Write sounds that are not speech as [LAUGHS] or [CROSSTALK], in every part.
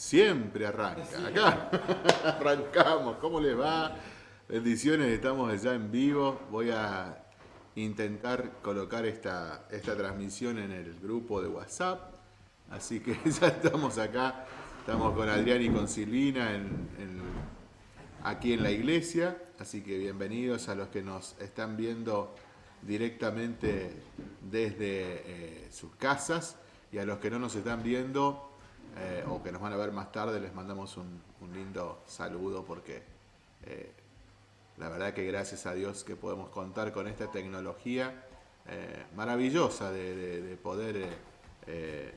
Siempre arranca. Acá [LAUGHS] arrancamos. ¿Cómo les va? Bendiciones, estamos ya en vivo. Voy a intentar colocar esta, esta transmisión en el grupo de WhatsApp. Así que [LAUGHS] ya estamos acá. Estamos con Adrián y con Silvina aquí en la iglesia. Así que bienvenidos a los que nos están viendo directamente desde eh, sus casas y a los que no nos están viendo eh, o que nos van a ver más tarde, les mandamos un, lindo saludo porque eh, la verdad que gracias a Dios que podemos contar con esta tecnología eh, maravillosa de, poder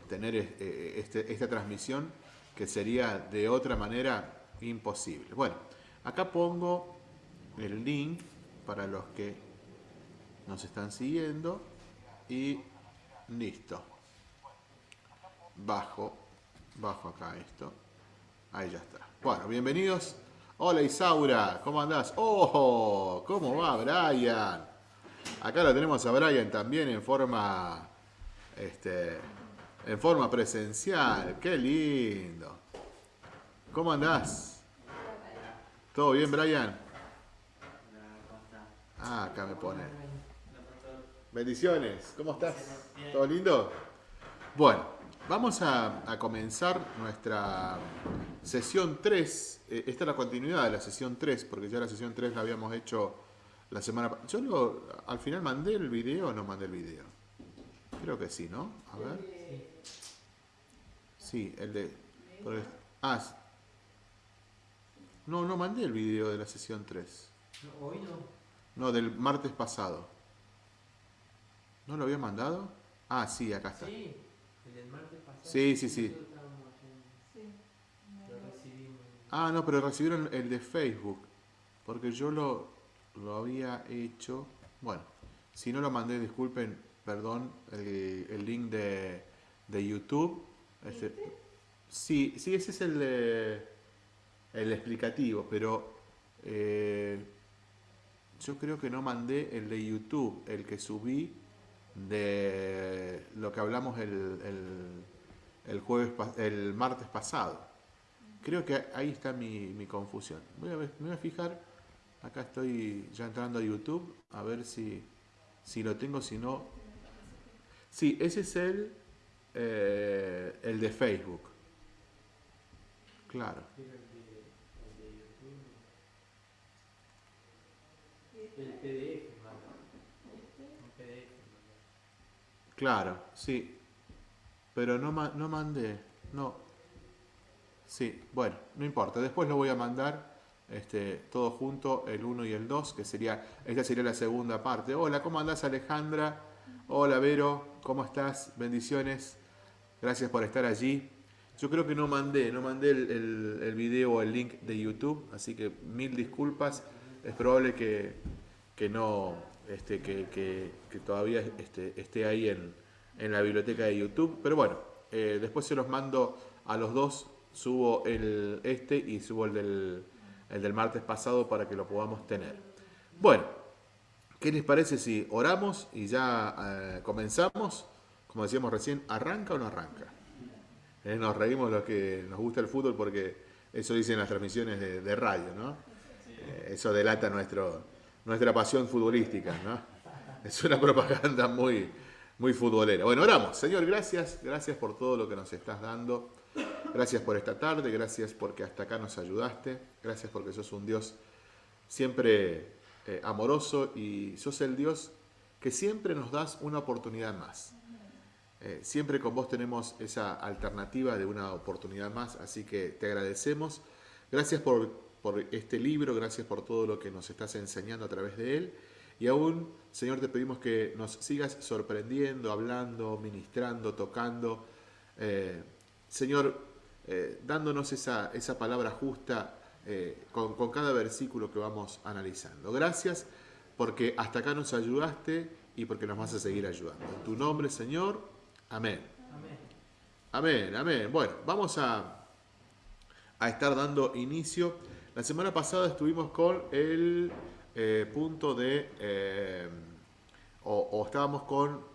tener este, esta transmisión que sería de otra manera imposible. Bueno, acá pongo el link para los que nos están siguiendo y listo. Bajo Bajo acá esto. Ahí ya está. Bueno, bienvenidos. Hola Isaura, ¿cómo andás? ¡Oh! ¿Cómo va Brian? Acá lo tenemos a Brian también en forma este en forma presencial. ¡Qué lindo! ¿Cómo andás? ¿Todo bien, Brian? Ah, acá me pone. Bendiciones, ¿cómo estás? ¿Todo lindo? Bueno, Vamos a, comenzar nuestra sesión 3. Eh, esta es la continuidad de la sesión 3, porque ya la sesión 3 la habíamos hecho la semana pasada. Yo lo, al final mandé el video o no mandé el video. Creo que sí, ¿no? A ver. Sí, el de... ah, no, no mandé el video de la sesión 3. hoy no. No, del martes pasado. ¿No lo había mandado? Ah, sí, acá está. Sí. El martes pasado. Sí, sí, sí. Ah, no, pero recibieron el de Facebook. Porque yo lo, lo había hecho. Bueno, si no lo mandé, disculpen, perdón, el, link de, de YouTube. Este, sí, sí, ese es el de, el explicativo, pero eh, yo creo que no mandé el de YouTube, el que subí de lo que hablamos el, el, jueves, el martes pasado. Creo que ahí está mi, confusión. Voy a me voy a fijar, acá estoy ya entrando a YouTube, a ver si, si lo tengo, si no... Sí, ese es el, eh, el de Facebook. Claro. El PDF. Claro, sí. Pero no, no mandé, no. Sí, bueno, no importa. Después lo voy a mandar este, todo junto, el 1 y el 2, que sería, esta sería la segunda parte. Hola, ¿cómo andás Alejandra? Hola Vero, ¿cómo estás? Bendiciones. Gracias por estar allí. Yo creo que no mandé, no mandé el, el, video o el link de YouTube, así que mil disculpas. Es probable que, que no, este, que, todavía este, esté ahí en, la biblioteca de YouTube. Pero bueno, eh, después se los mando a los dos. Subo el este y subo el del, el del martes pasado para que lo podamos tener. Bueno, ¿qué les parece si oramos y ya eh, comenzamos? Como decíamos recién, ¿arranca o no arranca? Eh, nos reímos los que nos gusta el fútbol porque eso dicen las transmisiones de radio, ¿no? eso delata nuestro, nuestra pasión futbolística, ¿no? Es una propaganda muy, muy futbolera. Bueno, oramos. Señor, gracias. Gracias por todo lo que nos estás dando. Gracias por esta tarde. Gracias porque hasta acá nos ayudaste. Gracias porque sos un Dios siempre eh, amoroso y sos el Dios que siempre nos das una oportunidad más. Eh, siempre con vos tenemos esa alternativa de una oportunidad más, así que te agradecemos. Gracias por por este libro, gracias por todo lo que nos estás enseñando a través de él. Y aún, Señor, te pedimos que nos sigas sorprendiendo, hablando, ministrando, tocando. Eh, Señor, eh, dándonos esa, esa, palabra justa eh, con, con, cada versículo que vamos analizando. Gracias porque hasta acá nos ayudaste y porque nos vas a seguir ayudando. En tu nombre, Señor. Amén. Amén, amén. amén. Bueno, vamos a, a estar dando inicio la semana pasada estuvimos con el eh, punto de, eh, o, estábamos con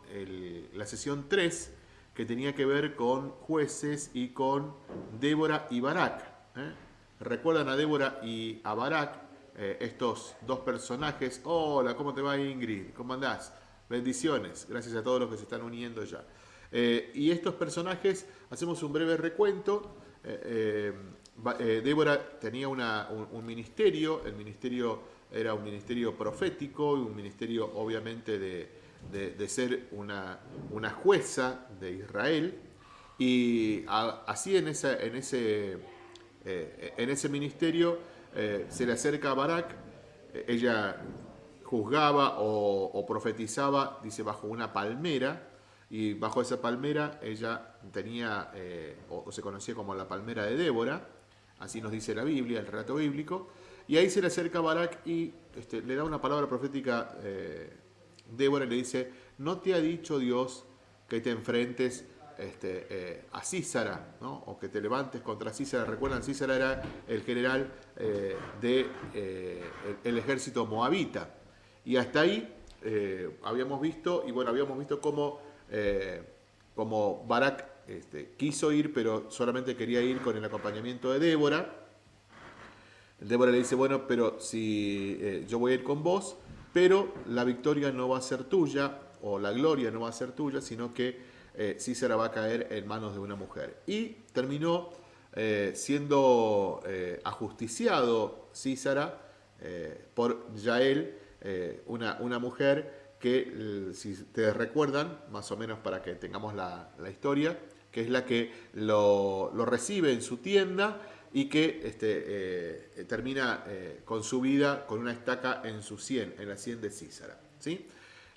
la sesión 3, que tenía que ver con jueces y con Débora y Barak. ¿eh? ¿Recuerdan a Débora y a Barak? Estos dos personajes. Hola, ¿cómo te va Ingrid? ¿Cómo andás? Bendiciones. Gracias a todos los que se están uniendo ya. Y estos personajes, hacemos un breve recuento. Débora tenía un, ministerio, el ministerio era un ministerio profético, un ministerio obviamente de, ser una, jueza de Israel. Y así en, ese, en ese ministerio eh, se le acerca a Barak, eh, ella juzgaba o, profetizaba, dice, bajo una palmera, y bajo esa palmera ella tenía, eh, o, se conocía como la palmera de Débora, así nos dice la Biblia, el relato bíblico, y ahí se le acerca Barak y este, le da una palabra profética, Débora le dice, no te ha dicho Dios que te enfrentes este, eh, a Císara, o que te levantes contra Císara. Recuerdan, Císara era el general eh, del de, eh, ejército moabita. Y hasta ahí habíamos visto, y bueno, habíamos visto cómo, como Barak este, quiso ir, pero solamente quería ir con el acompañamiento de Débora. Débora le dice, bueno, pero si yo voy a ir con vos, pero la victoria no va a ser tuya, o la gloria no va a ser tuya, sino que eh, Císara va a caer en manos de una mujer. Y terminó eh, siendo eh, ajusticiado Císara por Yael, una, una, mujer que, si te recuerdan, más o menos para que tengamos la, historia, que es la que lo, recibe en su tienda y que este, termina con su vida con una estaca en su sien, en la sien de Císara. ¿sí?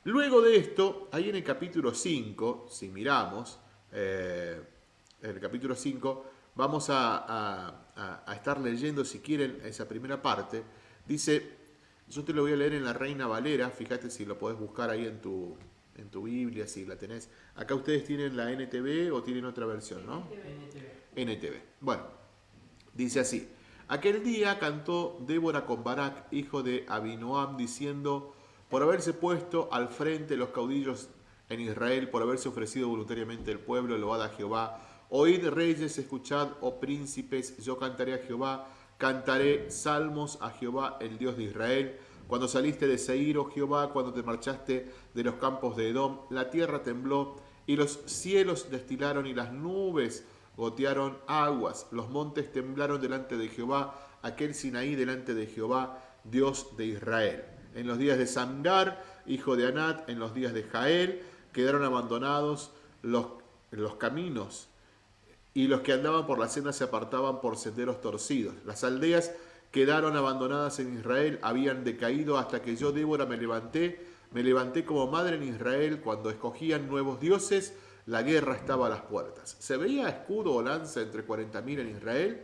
Luego de esto, ahí en el capítulo 5, si miramos, eh, en el capítulo 5, vamos a, estar leyendo, si quieren, esa primera parte. Dice, yo te lo voy a leer en la Reina Valera, fíjate si lo podés buscar ahí en tu, en tu Biblia, si la tenés. Acá ustedes tienen la NTV o tienen otra versión, ¿no? NTV. NTV. Bueno, dice así. Aquel día cantó Débora con Barak, hijo de Abinoam, diciendo por haberse puesto al frente los caudillos en Israel, por haberse ofrecido voluntariamente el pueblo, load a Jehová. Oíd reyes, escuchad, oh príncipes, yo cantaré a Jehová, cantaré salmos a Jehová, el Dios de Israel. Cuando saliste de Seir, oh Jehová, cuando te marchaste de los campos de Edom, la tierra tembló y los cielos destilaron y las nubes gotearon aguas. Los montes temblaron delante de Jehová, aquel Sinaí delante de Jehová, Dios de Israel en los días de Samgar, hijo de Anat, en los días de Jael, quedaron abandonados los, los caminos y los que andaban por la senda se apartaban por senderos torcidos. Las aldeas quedaron abandonadas en Israel, habían decaído hasta que yo, Débora, me levanté, me levanté como madre en Israel cuando escogían nuevos dioses, la guerra estaba a las puertas. ¿Se veía escudo o lanza entre 40.000 en Israel?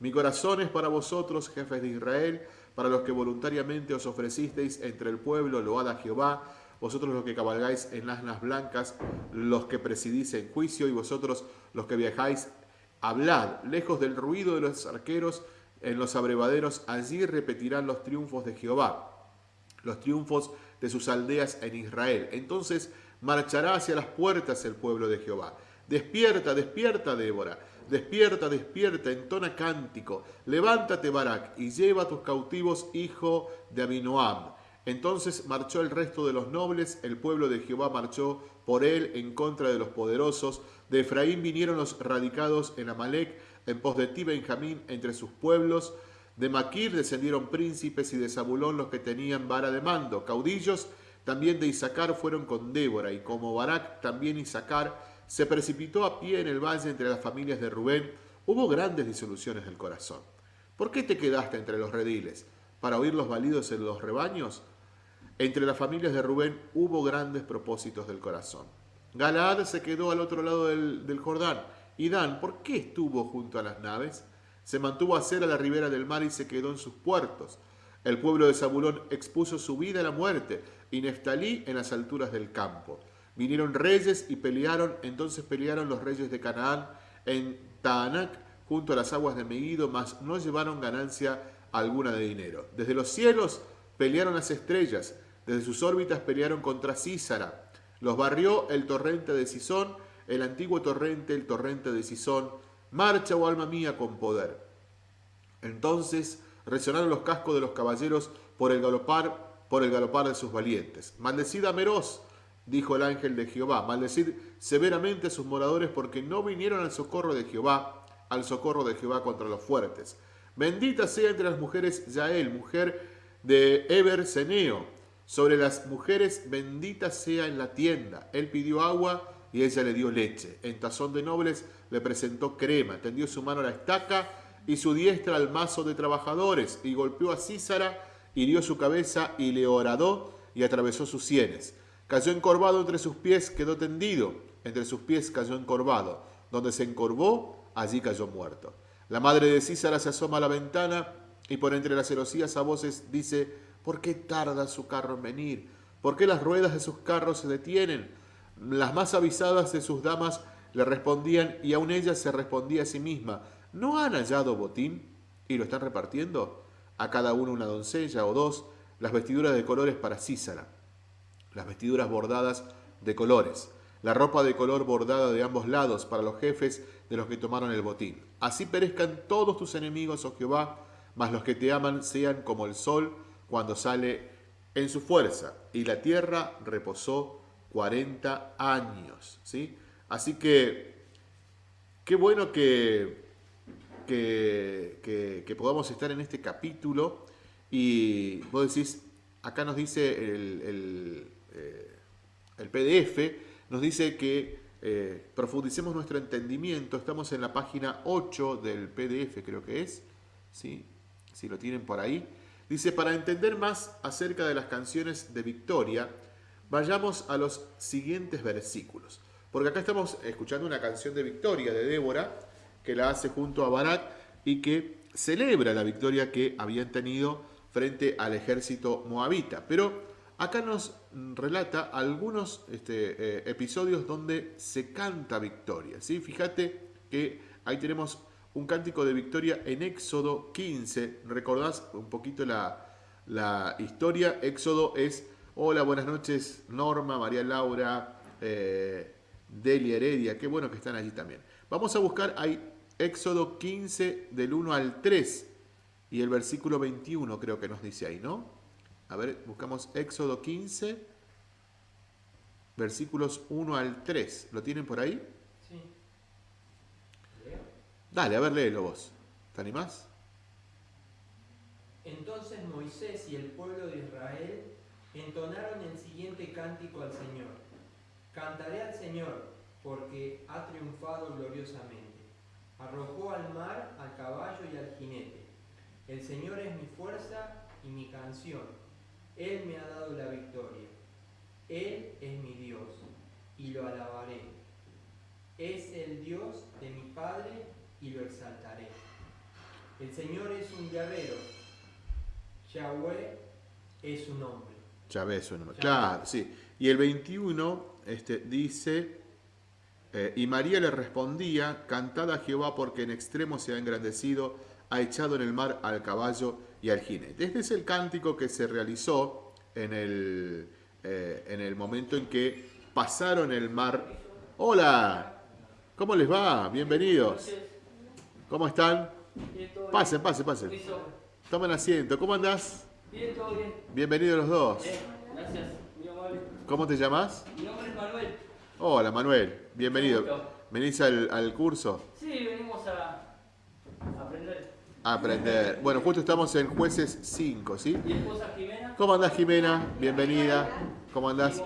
Mi corazón es para vosotros, jefes de Israel, para los que voluntariamente os ofrecisteis entre el pueblo, load a Jehová, vosotros los que cabalgáis en asnas blancas, los que presidís en juicio, y vosotros los que viajáis, hablad, lejos del ruido de los arqueros, en los abrevaderos, allí repetirán los triunfos de Jehová, los triunfos de sus aldeas en Israel. Entonces marchará hacia las puertas el pueblo de Jehová. Despierta, despierta, Débora Despierta, despierta, entona cántico. Levántate, Barak, y lleva a tus cautivos, hijo de Abinoam. Entonces marchó el resto de los nobles, el pueblo de Jehová marchó por él en contra de los poderosos. De Efraín vinieron los radicados en Amalek, en pos de ti, Benjamín, entre sus pueblos. De Maquir descendieron príncipes y de Zabulón los que tenían vara de mando. Caudillos también de Isaacar fueron con Débora, y como Barak también Isaacar se precipitó a pie en el valle entre las familias de Rubén, hubo grandes disoluciones del corazón. ¿Por qué te quedaste entre los rediles? ¿Para oír los balidos en los rebaños? Entre las familias de Rubén hubo grandes propósitos del corazón. Galaad se quedó al otro lado del, Jordán. Y Dan, ¿por qué estuvo junto a las naves? Se mantuvo a ser a la ribera del mar y se quedó en sus puertos. El pueblo de Zabulón expuso su vida a la muerte y Neftalí en las alturas del campo. Vinieron reyes y pelearon, entonces pelearon los reyes de Canaán en Taanac junto a las aguas de Megido, mas no llevaron ganancia alguna de dinero. Desde los cielos pelearon las estrellas, desde sus órbitas pelearon contra Císara. Los barrió el torrente de Sisón, el antiguo torrente, el torrente de Sisón, marcha, oh alma mía, con poder. Entonces resonaron los cascos de los caballeros por el galopar, por el galopar de sus valientes. Maldecid a Meroz, dijo el ángel de Jehová, maldecid severamente a sus moradores porque no vinieron al socorro de Jehová, al socorro de Jehová contra los fuertes. Bendita sea entre las mujeres Yael, mujer de Eber Seneo. Sobre las mujeres, bendita sea en la tienda. Él pidió agua y ella le dio leche. En tazón de nobles le presentó crema. Tendió su mano a la estaca y su diestra al mazo de trabajadores. Y golpeó a Císara, hirió su cabeza y le horadó y atravesó sus sienes. Cayó encorvado entre sus pies, quedó tendido. Entre sus pies cayó encorvado. Donde se encorvó, allí cayó muerto. La madre de Císara se asoma a la ventana y por entre las celosías a voces dice, ¿por qué tarda su carro en venir? ¿Por qué las ruedas de sus carros se detienen? Las más avisadas de sus damas le respondían y aún ella se respondía a sí misma, ¿no han hallado botín y lo están repartiendo? A cada uno una doncella o dos, las vestiduras de colores para Císara, las vestiduras bordadas de colores, la ropa de color bordada de ambos lados para los jefes de los que tomaron el botín. Así perezcan todos tus enemigos, oh Jehová, mas los que te aman sean como el sol cuando sale en su fuerza. Y la tierra reposó 40 años. ¿sí? Así que qué bueno que, que, podamos estar en este capítulo. Y vos decís, acá nos dice el, el, eh, PDF, nos dice que eh, profundicemos nuestro entendimiento. Estamos en la página 8 del PDF, creo que es. ¿sí? si lo tienen por ahí. Dice, para entender más acerca de las canciones de Victoria, vayamos a los siguientes versículos. Porque acá estamos escuchando una canción de Victoria de Débora, que la hace junto a Barak y que celebra la victoria que habían tenido frente al ejército moabita. Pero acá nos relata algunos este, eh, episodios donde se canta victoria. ¿sí? Fíjate que ahí tenemos un cántico de victoria en Éxodo 15. ¿Recordás un poquito la, historia? Éxodo es, hola, buenas noches, Norma, María Laura, eh, Delia Heredia, qué bueno que están allí también. Vamos a buscar ahí Éxodo 15 del 1 al 3 y el versículo 21 creo que nos dice ahí, ¿no? A ver, buscamos Éxodo 15, versículos 1 al 3. ¿Lo tienen por ahí? Dale, a ver, léelo vos. ¿Te animás? Entonces Moisés y el pueblo de Israel entonaron el siguiente cántico al Señor. Cantaré al Señor, porque ha triunfado gloriosamente. Arrojó al mar, al caballo y al jinete. El Señor es mi fuerza y mi canción. Él me ha dado la victoria. Él es mi Dios, y lo alabaré. Es el Dios de mi Padre y lo exaltaré. El Señor es un llavero, Yahweh es su nombre. Yahweh es su nombre, claro, sí. Y el 21 este, dice, eh, y María le respondía, cantad a Jehová porque en extremo se ha engrandecido, ha echado en el mar al caballo y al jinete. Este es el cántico que se realizó en el, eh, en el momento en que pasaron el mar. Hola, ¿cómo les va? Bienvenidos. ¿Cómo están? Bien, todo pasen, pasen, pasen. Tomen asiento. ¿Cómo andás? Bien, todo bien. Bienvenidos los dos. Bien, gracias, muy amable. ¿Cómo te llamas? Mi nombre es Manuel. Hola, Manuel. Bienvenido. ¿Venís al, al, curso? Sí, venimos a, aprender. A aprender. Bueno, justo estamos en Jueces 5, ¿sí? ¿Mi esposa Jimena? ¿Cómo andás, Jimena? Bienvenida. ¿Cómo andás?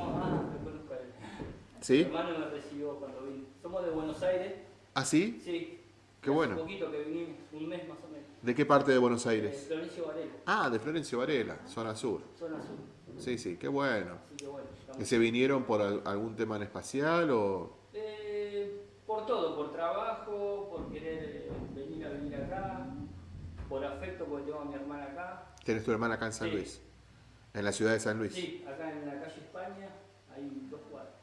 ¿Sí? Mi hermano me recibió cuando vine. Somos de Buenos Aires. ¿Ah, sí? Sí. Qué bueno. Un poquito que un mes más o menos. ¿De qué parte de Buenos Aires? De Florencio Varela. Ah, de Florencio Varela, zona sur. Zona sur. Sí, sí, qué bueno. Sí, qué bueno. ¿Que se vinieron por algún tema en espacial o...? Eh, por todo, por trabajo, por querer eh, venir a venir acá, por afecto porque tengo a mi hermana acá. ¿Tienes tu hermana acá en San Luis? ¿En la ciudad de San Luis? Sí, acá en la calle España hay dos cuadras.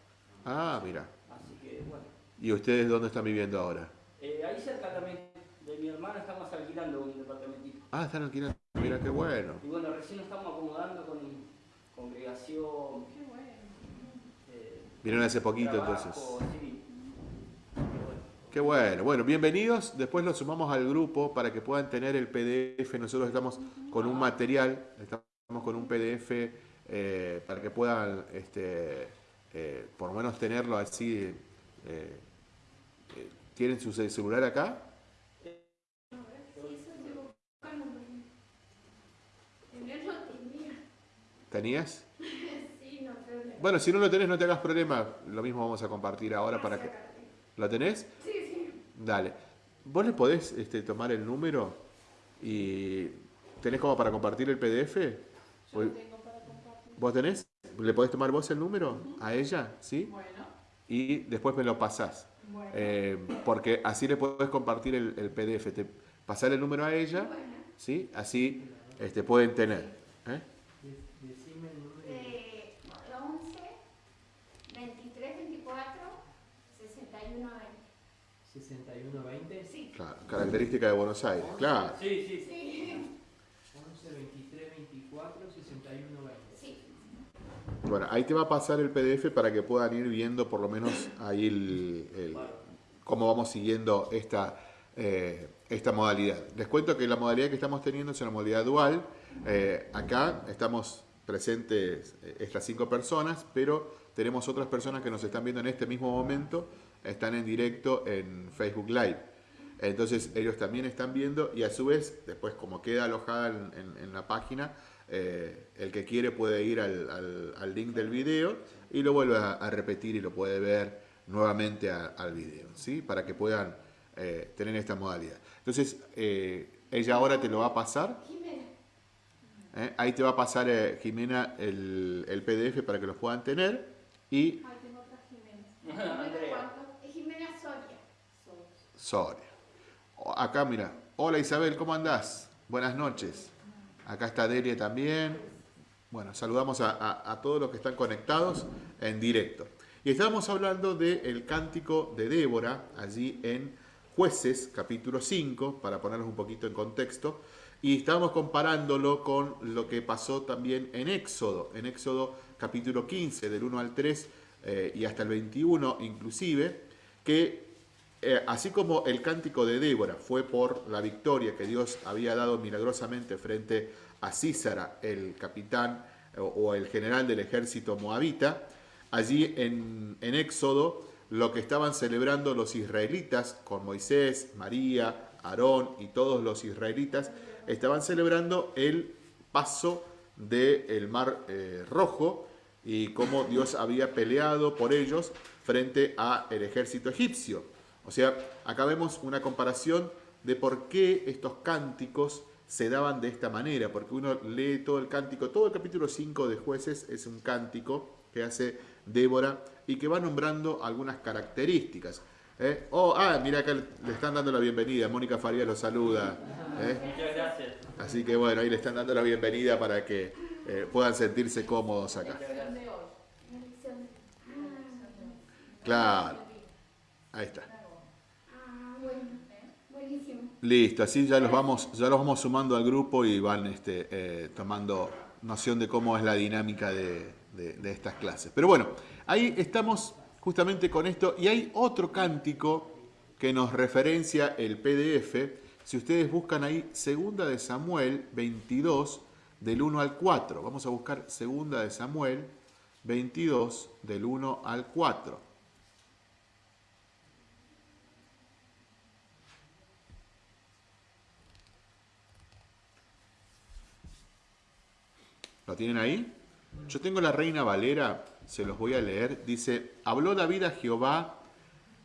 Ah, mira. Así que bueno. ¿Y ustedes dónde están viviendo ahora? Eh, ahí cerca también de mi hermana estamos alquilando un departamentito. Ah, están alquilando. Mira qué bueno. Y bueno, recién nos estamos acomodando con congregación. Qué bueno. Eh, Vinieron hace poquito entonces. Sí. Qué bueno. Bueno, bienvenidos. Después los sumamos al grupo para que puedan tener el PDF. Nosotros estamos con un material, estamos con un PDF eh, para que puedan, este, eh, por lo menos tenerlo así. ¿Tienen su celular acá? ¿Tenías? Sí, no problema. Bueno, si no lo tenés, no te hagas problema. Lo mismo vamos a compartir ahora para que... ¿Lo tenés? Sí, sí. Dale. ¿Vos le podés este, tomar el número y tenés como para compartir el PDF? Yo tengo para compartir. ¿Vos tenés? ¿Le podés tomar vos el número a ella? ¿Sí? Bueno. Y después me lo pasás. Bueno. Eh, porque así le podés compartir el, PDF. Te, pasar el número a ella, ¿sí? Así este, pueden tener. ¿eh? Decime el número. Eh, 11, 23, 24, 61, 20. 61, 20. Sí. Claro, característica de Buenos Aires, claro. Sí, sí, sí. 11, 23, 24, 61, 20. Sí. Bueno, ahí te va a pasar el PDF para que puedan ir viendo por lo menos ahí el, cómo vamos siguiendo esta, eh, esta modalidad. Les cuento que la modalidad que estamos teniendo es una modalidad dual. Eh, acá estamos presentes eh, estas cinco personas, pero tenemos otras personas que nos están viendo en este mismo momento, están en directo en Facebook Live. Entonces ellos también están viendo y a su vez, después como queda alojada en, la página, eh, el que quiere puede ir al, link del video y lo vuelve a, repetir y lo puede ver nuevamente al video, ¿sí? para que puedan tener esta modalidad. Entonces, ella ahora te lo va a pasar. ¿eh? Ahí te va a pasar, eh, Jimena, el, el, PDF para que los puedan tener. Y... Ahí tengo otra Jimena. [LAUGHS] Jimena Soria. Soria. Acá, mira. Hola Isabel, ¿cómo andás? Buenas noches. Acá está Delia también. Bueno, saludamos a, todos los que están conectados en directo. Y estábamos hablando del cántico de Débora, allí en Jueces, capítulo 5, para ponernos un poquito en contexto. Y estábamos comparándolo con lo que pasó también en Éxodo, en Éxodo capítulo 15, del 1 al 3 eh, y hasta el 21 inclusive, que eh, así como el cántico de Débora fue por la victoria que Dios había dado milagrosamente frente a Císara, el capitán o, el general del ejército moabita, allí en, Éxodo lo que estaban celebrando los israelitas con Moisés, María, Aarón y todos los israelitas estaban celebrando el paso del Mar eh, Rojo y cómo Dios había peleado por ellos frente al ejército egipcio. O sea, acá vemos una comparación de por qué estos cánticos se daban de esta manera, porque uno lee todo el cántico, todo el capítulo 5 de jueces es un cántico que hace Débora y que va nombrando algunas características. ¿eh? Oh, ah, mira acá le están dando la bienvenida, Mónica Farías lo saluda. ¿eh? Muchas gracias. Así que bueno, ahí le están dando la bienvenida para que eh, puedan sentirse cómodos acá. Claro, ahí está. Listo, así ya los vamos, ya los vamos sumando al grupo y van este, tomando noción de cómo es la dinámica de, de estas clases. Pero bueno, ahí estamos justamente con esto. Y hay otro cántico que nos referencia el PDF. Si ustedes buscan ahí, Segunda de Samuel 22, del 1 al 4. Vamos a buscar Segunda de Samuel 22, del 1 al 4. ¿Lo tienen ahí? Yo tengo la Reina Valera se los voy a leer. Dice, habló David a Jehová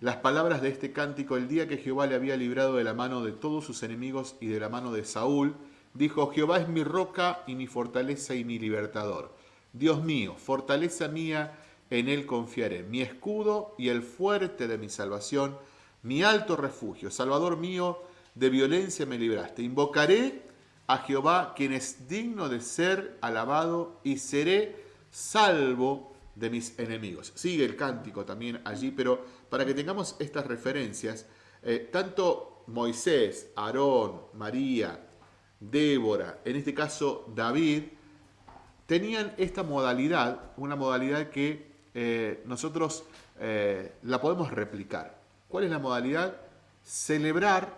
las palabras de este cántico el día que Jehová le había librado de la mano de todos sus enemigos y de la mano de Saúl. Dijo, Jehová es mi roca y mi fortaleza y mi libertador. Dios mío, fortaleza mía, en él confiaré. Mi escudo y el fuerte de mi salvación, mi alto refugio. Salvador mío, de violencia me libraste. Invocaré a Jehová, quien es digno de ser alabado, y seré salvo de mis enemigos. Sigue el cántico también allí, pero para que tengamos estas referencias, eh, tanto Moisés, Aarón, María, Débora, en este caso David, tenían esta modalidad, una modalidad que eh, nosotros eh, la podemos replicar. ¿Cuál es la modalidad? Celebrar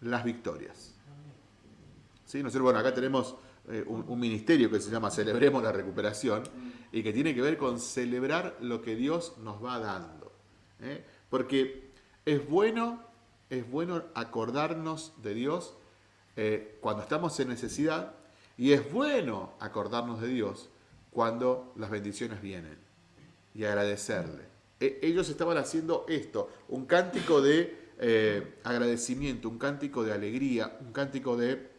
las victorias. ¿Sí? Bueno, acá tenemos eh, un, ministerio que se llama Celebremos la Recuperación y que tiene que ver con celebrar lo que Dios nos va dando. ¿eh? Porque es bueno, es bueno acordarnos de Dios eh, cuando estamos en necesidad y es bueno acordarnos de Dios cuando las bendiciones vienen y agradecerle. E, ellos estaban haciendo esto, un cántico de agradecimiento, un cántico de alegría, un cántico de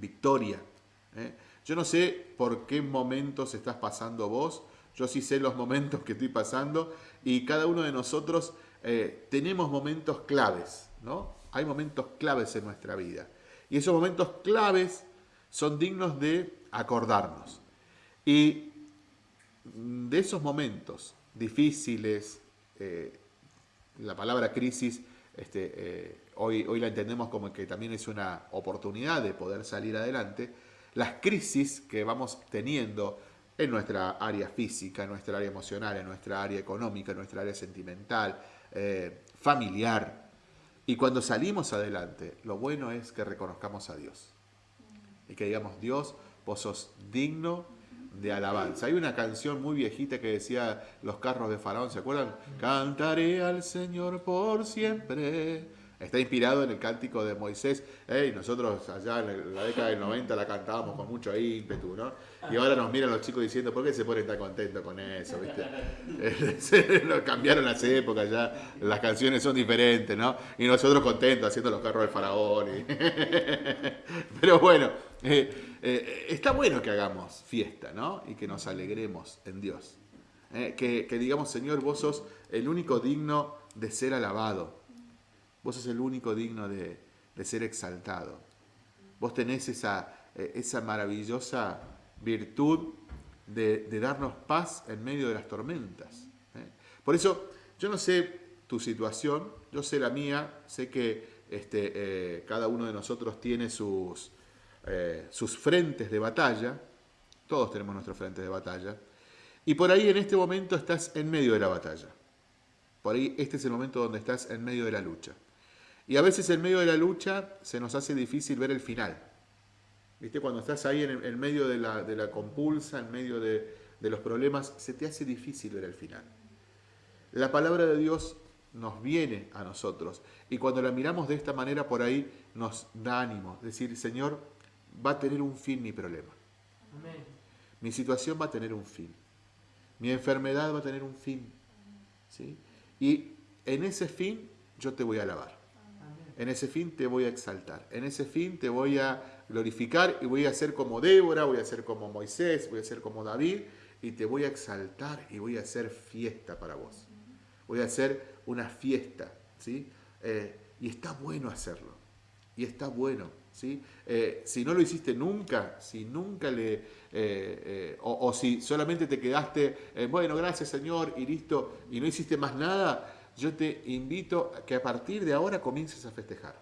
victoria. ¿eh? Yo no sé por qué momentos estás pasando vos, yo sí sé los [LAUGHS] momentos que estoy pasando y cada uno de nosotros eh, tenemos momentos claves, ¿no? Hay momentos claves en nuestra vida. Y esos momentos claves son dignos de acordarnos. Y de esos momentos difíciles, eh, la palabra crisis, este, hoy, hoy la entendemos como que también es una oportunidad de poder salir adelante, las crisis que vamos teniendo en nuestra área física, en nuestra área emocional, en nuestra área económica, en nuestra área sentimental, eh, familiar. Y cuando salimos adelante, lo bueno es que reconozcamos a Dios. Y que digamos, Dios, vos sos digno de alabanza. Hay una canción muy viejita que decía Los carros de Faraón, ¿se acuerdan? Cantaré al Señor por siempre Está inspirado en el cántico de Moisés. y nosotros allá en la década del 90 la cantábamos con mucho ímpetu, ¿no? Y ahora nos miran los chicos diciendo, ¿por qué se ponen tan contentos con eso? ¿Viste? [LAUGHS] cambiaron las épocas ya, las canciones son diferentes, ¿no? Y nosotros contentos haciendo los carros del faraón. [LAUGHS] Pero bueno, eh, eh, está bueno que hagamos fiesta, ¿no? Y que nos alegremos en Dios. Eh, que, que digamos, Señor, vos sos el único digno de ser alabado. Vos sos el único digno de, ser exaltado. Vos tenés esa, eh, maravillosa virtud de, darnos paz en medio de las tormentas. ¿eh? Por eso, yo no sé tu situación, yo sé la mía, sé que este, eh, cada uno de nosotros tiene sus, sus frentes de batalla, todos tenemos nuestros frentes de batalla, y por ahí en este momento estás en medio de la batalla. Por ahí este es el momento donde estás en medio de la lucha. Y a veces en medio de la lucha se nos hace difícil ver el final. ¿Viste? Cuando estás ahí en, el medio de la, compulsa, en medio de, los problemas, se te hace difícil ver el final. La palabra de Dios nos viene a nosotros y cuando la miramos de esta manera por ahí nos da ánimo. Decir, Señor, va a tener un fin mi problema. Mi situación va a tener un fin. Mi enfermedad va a tener un fin. ¿sí? Y en ese fin yo te voy a alabar. En ese fin te voy a exaltar. En ese fin te voy a glorificar y voy a ser como Débora, voy a ser como Moisés, voy a ser como David y te voy a exaltar y voy a hacer fiesta para vos. Voy a hacer una fiesta, ¿sí? Eh, y está bueno hacerlo. Y está bueno, ¿sí? Eh, si no lo hiciste nunca, si nunca le... Eh, o, o, si solamente te quedaste, bueno, gracias Señor, y listo, y no hiciste más nada, yo te invito a que a partir de ahora comiences a festejar.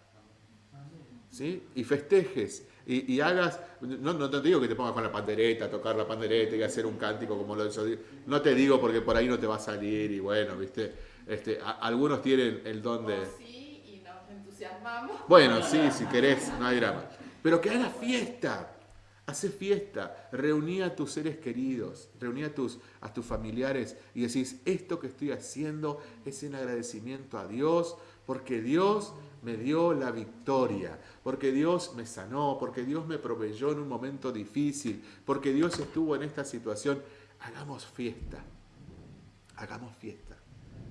¿Sí? Y festejes. Y, hagas, no, no, te digo que te pongas con la pandereta, a tocar la pandereta y hacer un cántico como lo hizo. No te digo porque por ahí no te va a salir y bueno, viste. Este, algunos tienen el don de... sí, y nos entusiasmamos. Bueno, sí, si querés, no hay drama. Pero que hagas fiesta. Hace fiesta, reuní a tus seres queridos, reuní a tus, a tus familiares y decís, esto que estoy haciendo es en agradecimiento a Dios, porque Dios me dio la victoria, porque Dios me sanó, porque Dios me proveyó en un momento difícil, porque Dios estuvo en esta situación. Hagamos fiesta, hagamos fiesta,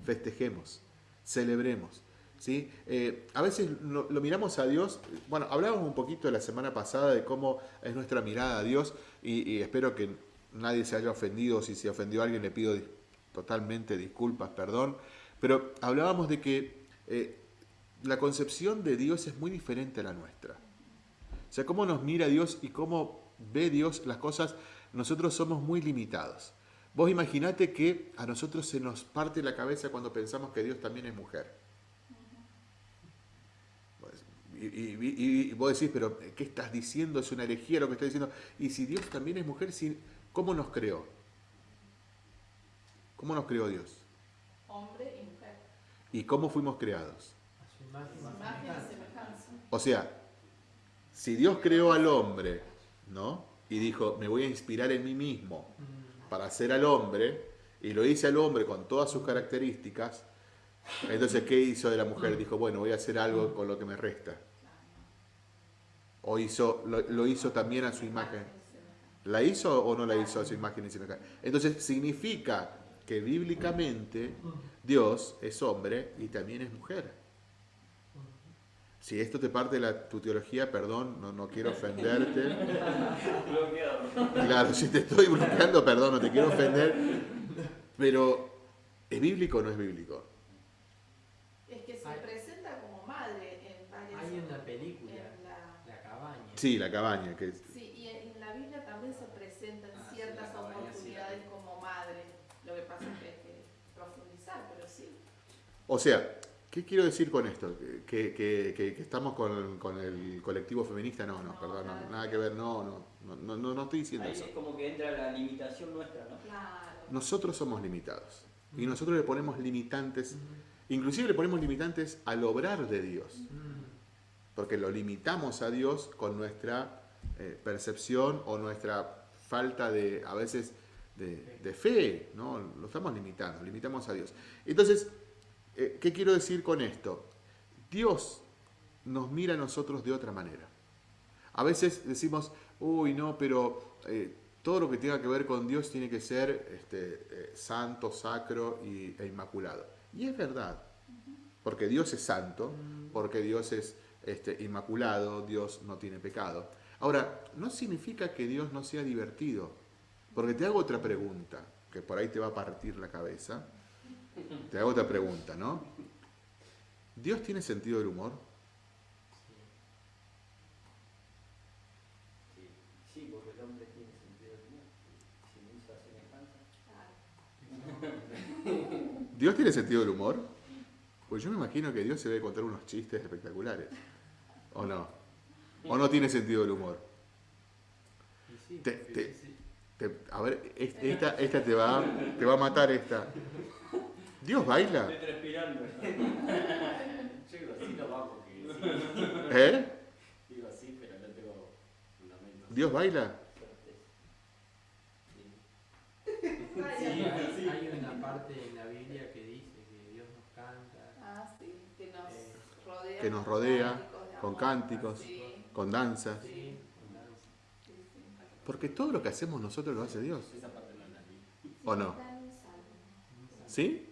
festejemos, celebremos. ¿Sí? Eh, a veces lo, miramos a Dios, bueno, hablábamos un poquito la semana pasada de cómo es nuestra mirada a Dios y, espero que nadie se haya ofendido, si se ofendió a alguien le pido totalmente disculpas, perdón, pero hablábamos de que eh, la concepción de Dios es muy diferente a la nuestra. O sea, cómo nos mira Dios y cómo ve Dios las cosas, nosotros somos muy limitados. Vos imaginate que a nosotros se nos parte la cabeza cuando pensamos que Dios también es mujer. Y, vos decís, pero ¿qué estás diciendo? Es una herejía lo que estás diciendo. Y si Dios también es mujer, ¿cómo nos creó? ¿Cómo nos creó Dios? Hombre y mujer. ¿Y cómo fuimos creados? A su imagen y Imagen y semejanza. O sea, si Dios creó al hombre, ¿no? Y dijo, me voy a inspirar en mí mismo para hacer al hombre, y lo hice al hombre con todas sus características, entonces, ¿qué hizo de la mujer? Dijo, bueno, voy a hacer algo con lo que me resta. O hizo, lo, hizo también a su imagen. ¿La hizo o no la hizo a su imagen y semejanza? Entonces, significa que bíblicamente Dios es hombre y también es mujer. Si esto te parte de la, tu teología, perdón, no, no quiero ofenderte. Claro, si te estoy bloqueando, perdón, no te quiero ofender. Pero, ¿es bíblico o no es bíblico? Es que se Hay- presenta como madre en varias. Hay una película, en la- La cabaña. Sí, la cabaña. Que es- Sí, y en la Biblia también se presentan Ah, ciertas sí oportunidades como madre. Lo que pasa es que hay que profundizar, pero sí. O sea, ¿qué quiero decir con esto? ¿Que, que- que- que estamos con, con el colectivo feminista? No, no, No, perdón, no, nada que ver, no, no, no, no, no, no estoy diciendo Ahí eso. es como que entra la limitación nuestra, ¿no? Claro. Nosotros somos limitados. Y nosotros le ponemos limitantes, Mm, inclusive le ponemos limitantes al obrar de Dios. mm, Porque lo limitamos a Dios con nuestra eh, percepción o nuestra falta de, a veces, de, fe, ¿no? Lo estamos limitando, limitamos a Dios. Entonces, eh, ¿qué quiero decir con esto? Dios nos mira a nosotros de otra manera. A veces decimos, uy, no, pero eh, todo lo que tenga que ver con Dios tiene que ser este, santo, sacro y, e inmaculado. Y es verdad, porque Dios es santo, porque Dios es este, inmaculado, Dios no tiene pecado. Ahora, no significa que Dios no sea divertido, porque te hago otra pregunta, que por ahí te va a partir la cabeza. Te hago otra pregunta, ¿no? ¿Dios tiene sentido del humor? Sí. Sí, porque el hombre tiene sentido del humor. Si no usa semejanza. claro. ¿Dios tiene sentido del humor? Pues yo me imagino que Dios se debe contar unos chistes espectaculares. ¿O no? ¿O no tiene sentido del humor? Sí, Te- sí, te- sí. Te- a ver, es- esta, esta te, va, te va a matar esta. ¿Dios baila? Estoy transpirando. [LAUGHS] Yo digo así porque sí. ¿Eh? Digo así, pero no tengo fundamentos. ¿Dios baila? Sí. Hay, hay una parte en la Biblia que dice que Dios nos canta. Ah, sí, que nos Eh, rodea. que nos rodea con cánticos. Con danzas. Porque todo lo que hacemos nosotros lo hace Dios. ¿O no? ¿Sí?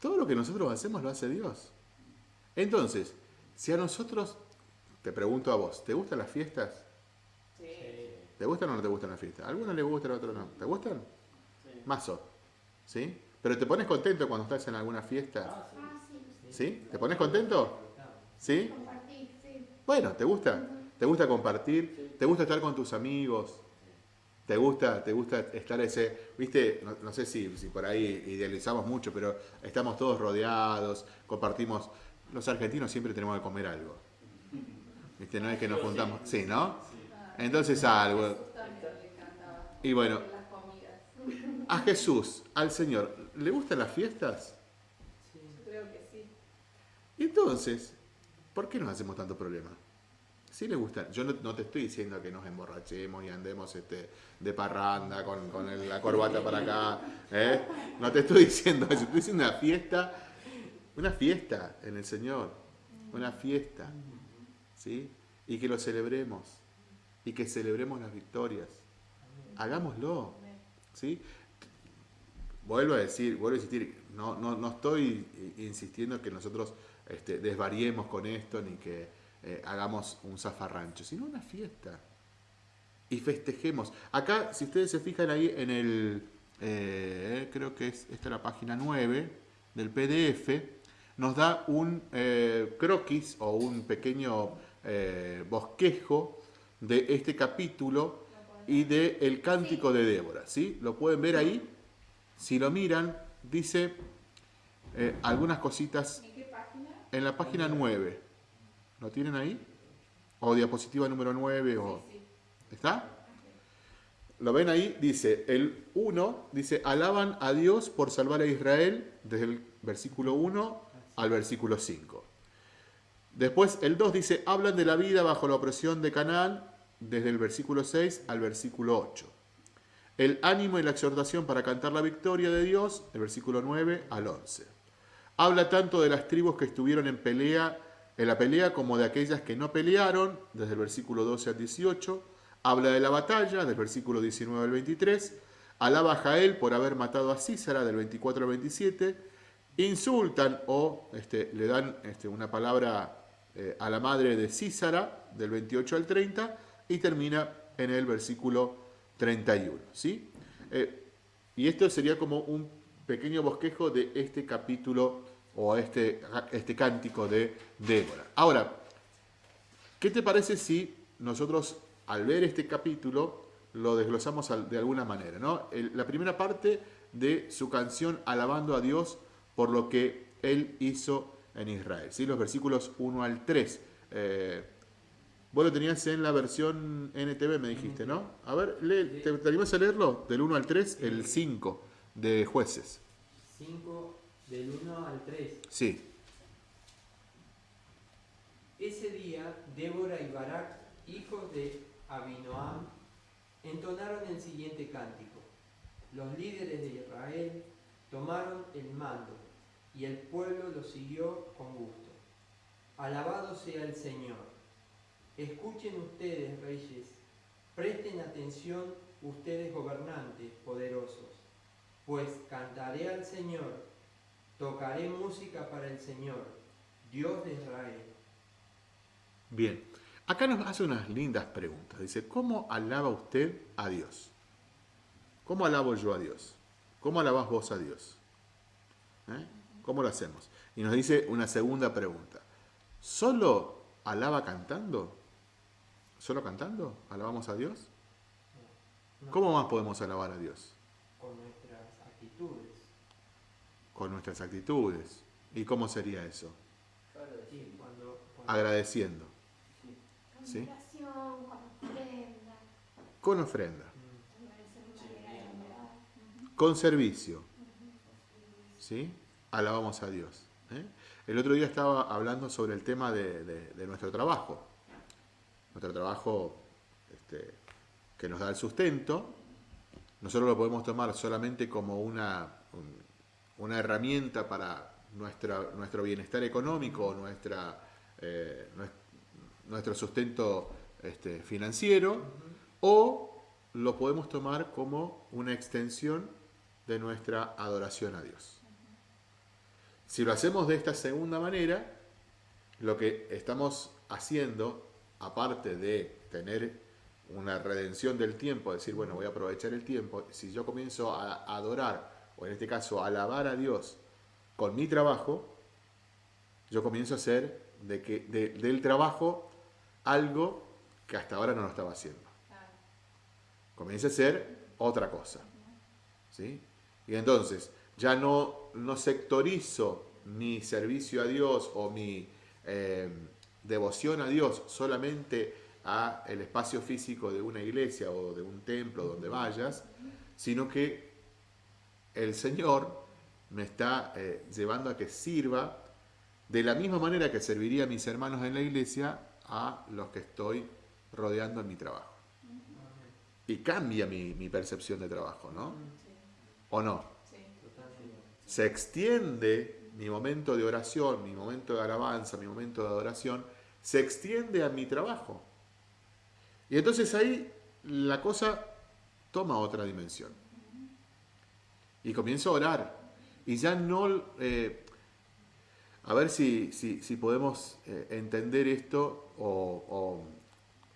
Todo lo que nosotros hacemos lo hace Dios. Entonces, si a nosotros, te pregunto a vos, ¿te gustan las fiestas? Sí. ¿Te gustan o no te gustan las fiestas? A algunos les gustan, a otros no. ¿Te gustan? Sí. Mazo. ¿Sí? Pero te pones contento cuando estás en alguna fiesta. Ah. ¿Sí? ¿Te pones contento? ¿Sí? Bueno, ¿te gusta? ¿Te gusta compartir? ¿Te gusta estar con tus amigos? ¿Te gusta, te gusta estar ese, viste, no, no sé si, si por ahí idealizamos mucho, pero estamos todos rodeados, compartimos, los argentinos siempre tenemos que comer algo. ¿Viste? No es que nos juntamos, sí, ¿no? Entonces algo. Jesús también le encantaba Y bueno, las comidas. a Jesús, al Señor, ¿le gustan las fiestas? Sí. Yo creo que sí. Entonces, ¿por qué nos hacemos tanto problema? Sí le gusta. Yo no, te estoy diciendo que nos emborrachemos y andemos este, de parranda con, la corbata para acá. ¿eh? No te estoy diciendo eso. Estoy diciendo una fiesta, una fiesta en el Señor. Una fiesta. ¿Sí? Y que lo celebremos. Y que celebremos las victorias. Hagámoslo. ¿sí? Vuelvo a decir, vuelvo a insistir, no, no, no estoy insistiendo que nosotros este, desvariemos con esto ni que eh, hagamos un zafarrancho, sino una fiesta. Y festejemos. Acá, si ustedes se fijan ahí en el, eh, creo que es esta es la página 9 del PDF, nos da un eh, croquis o un pequeño bosquejo de este capítulo y de cántico de Débora, ¿sí? Lo pueden ver ahí. Si lo miran, dice algunas cositas ¿En la página 9. ¿Lo tienen ahí? O diapositiva número 9 o. ¿Está? Lo ven ahí, dice, el 1 dice, alaban a Dios por salvar a Israel, desde el versículo 1 al versículo 5. Después el 2 dice, hablan de la vida bajo la opresión de Canaán, desde el versículo 6 al versículo 8. El ánimo y la exhortación para cantar la victoria de Dios, el versículo 9 al 11. Habla tanto de las tribus que estuvieron en pelea, en la pelea como de aquellas que no pelearon, desde el versículo 12 al 18. Habla de la batalla, del versículo 19 al 23. Alaba a Jael por haber matado a Císara, del 24 al 27. Insultan o este, le dan este, una palabra eh, a la madre de Císara, del 28 al 30. Y termina en el versículo 31. ¿sí? Eh, y esto sería como un pequeño bosquejo de este capítulo o este, este cántico de Débora. Ahora, ¿qué te parece si nosotros al ver este capítulo lo desglosamos de alguna manera? ¿no? la primera parte de su canción alabando a Dios por lo que él hizo en Israel. ¿sí? Los versículos 1 al 3. Eh, vos lo tenías en la versión NTV, me dijiste, ¿no? A ver, ¿te, ¿te animas a leerlo? Del 1 al 3, el 5 de jueces. 5 del 1 al 3. Sí. Ese día, Débora y Barak, hijos de Abinoam, entonaron el siguiente cántico. Los líderes de Israel tomaron el mando y el pueblo lo siguió con gusto. Alabado sea el Señor. Escuchen ustedes, reyes, presten atención ustedes gobernantes poderosos pues cantaré al Señor, tocaré música para el Señor, Dios de Israel. Bien, acá nos hace unas lindas preguntas. Dice, ¿cómo alaba usted a Dios? ¿Cómo alabo yo a Dios? ¿Cómo alabas vos a Dios? ¿Eh? ¿Cómo lo hacemos? Y nos dice una segunda pregunta. ¿Solo alaba cantando? ¿Solo cantando? ¿Alabamos a Dios? ¿Cómo más podemos alabar a Dios? con nuestras actitudes. ¿Y cómo sería eso? Agradeciendo. ¿Sí? Con ofrenda. Con ofrenda. Con servicio. ¿Sí? Alabamos a Dios. ¿eh? El otro día estaba hablando sobre el tema de, nuestro trabajo. Nuestro trabajo este, que nos da el sustento. Nosotros lo podemos tomar solamente como una, una herramienta para nuestro bienestar económico, nuestra, eh, nuestro sustento este, financiero, o lo podemos tomar como una extensión de nuestra adoración a Dios. Si lo hacemos de esta segunda manera, lo que estamos haciendo, aparte de tener una redención del tiempo, decir, bueno, voy a aprovechar el tiempo, si yo comienzo a adorar o en este caso alabar a Dios con mi trabajo, yo comienzo a hacer de que, del trabajo algo que hasta ahora no lo estaba haciendo. Comienza a ser otra cosa. ¿sí? Y entonces ya no, no sectorizo mi servicio a Dios o mi eh, devoción a Dios solamente a el espacio físico de una iglesia o de un templo donde vayas, sino que el Señor me está eh, llevando a que sirva de la misma manera que serviría a mis hermanos en la iglesia a los que estoy rodeando en mi trabajo. Y cambia mi, percepción de trabajo, ¿no? ¿O no? Se extiende mi momento de oración, mi momento de alabanza, mi momento de adoración, se extiende a mi trabajo. Y entonces ahí la cosa toma otra dimensión y comienzo a orar. Y ya no, eh, a ver si, si, podemos eh, entender esto o,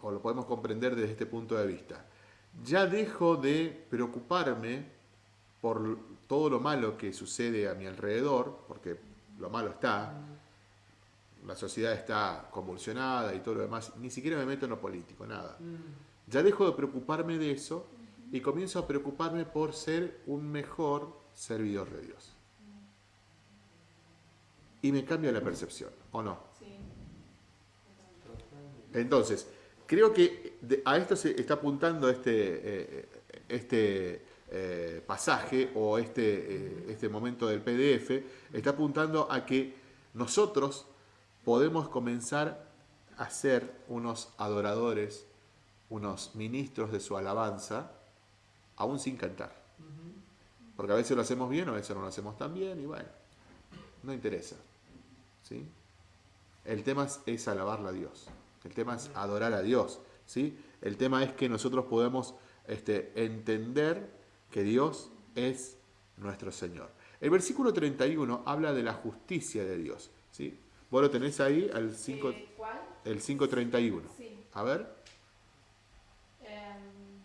o, lo podemos comprender desde este punto de vista. Ya dejo de preocuparme por todo lo malo que sucede a mi alrededor, porque lo malo está, la sociedad está convulsionada y todo lo demás, ni siquiera me meto en lo político, nada. Mm. Ya dejo de preocuparme de eso y comienzo a preocuparme por ser un mejor servidor de Dios. Y me cambia la percepción, ¿o no? Entonces, creo que a esto se está apuntando este, eh, este eh, pasaje o este, eh, este momento del PDF, está apuntando a que nosotros podemos comenzar a ser unos adoradores, unos ministros de su alabanza, aún sin cantar. Porque a veces lo hacemos bien, a veces no lo hacemos tan bien, y bueno, no interesa. ¿sí? El tema es, alabarle a Dios. El tema es adorar a Dios. ¿sí? El tema es que nosotros podemos este, entender que Dios es nuestro Señor. El versículo 31 habla de la justicia de Dios. ¿sí? Vos lo tenés ahí, al 5, eh, ¿Cuál? el 5.31. Sí. A ver. Em,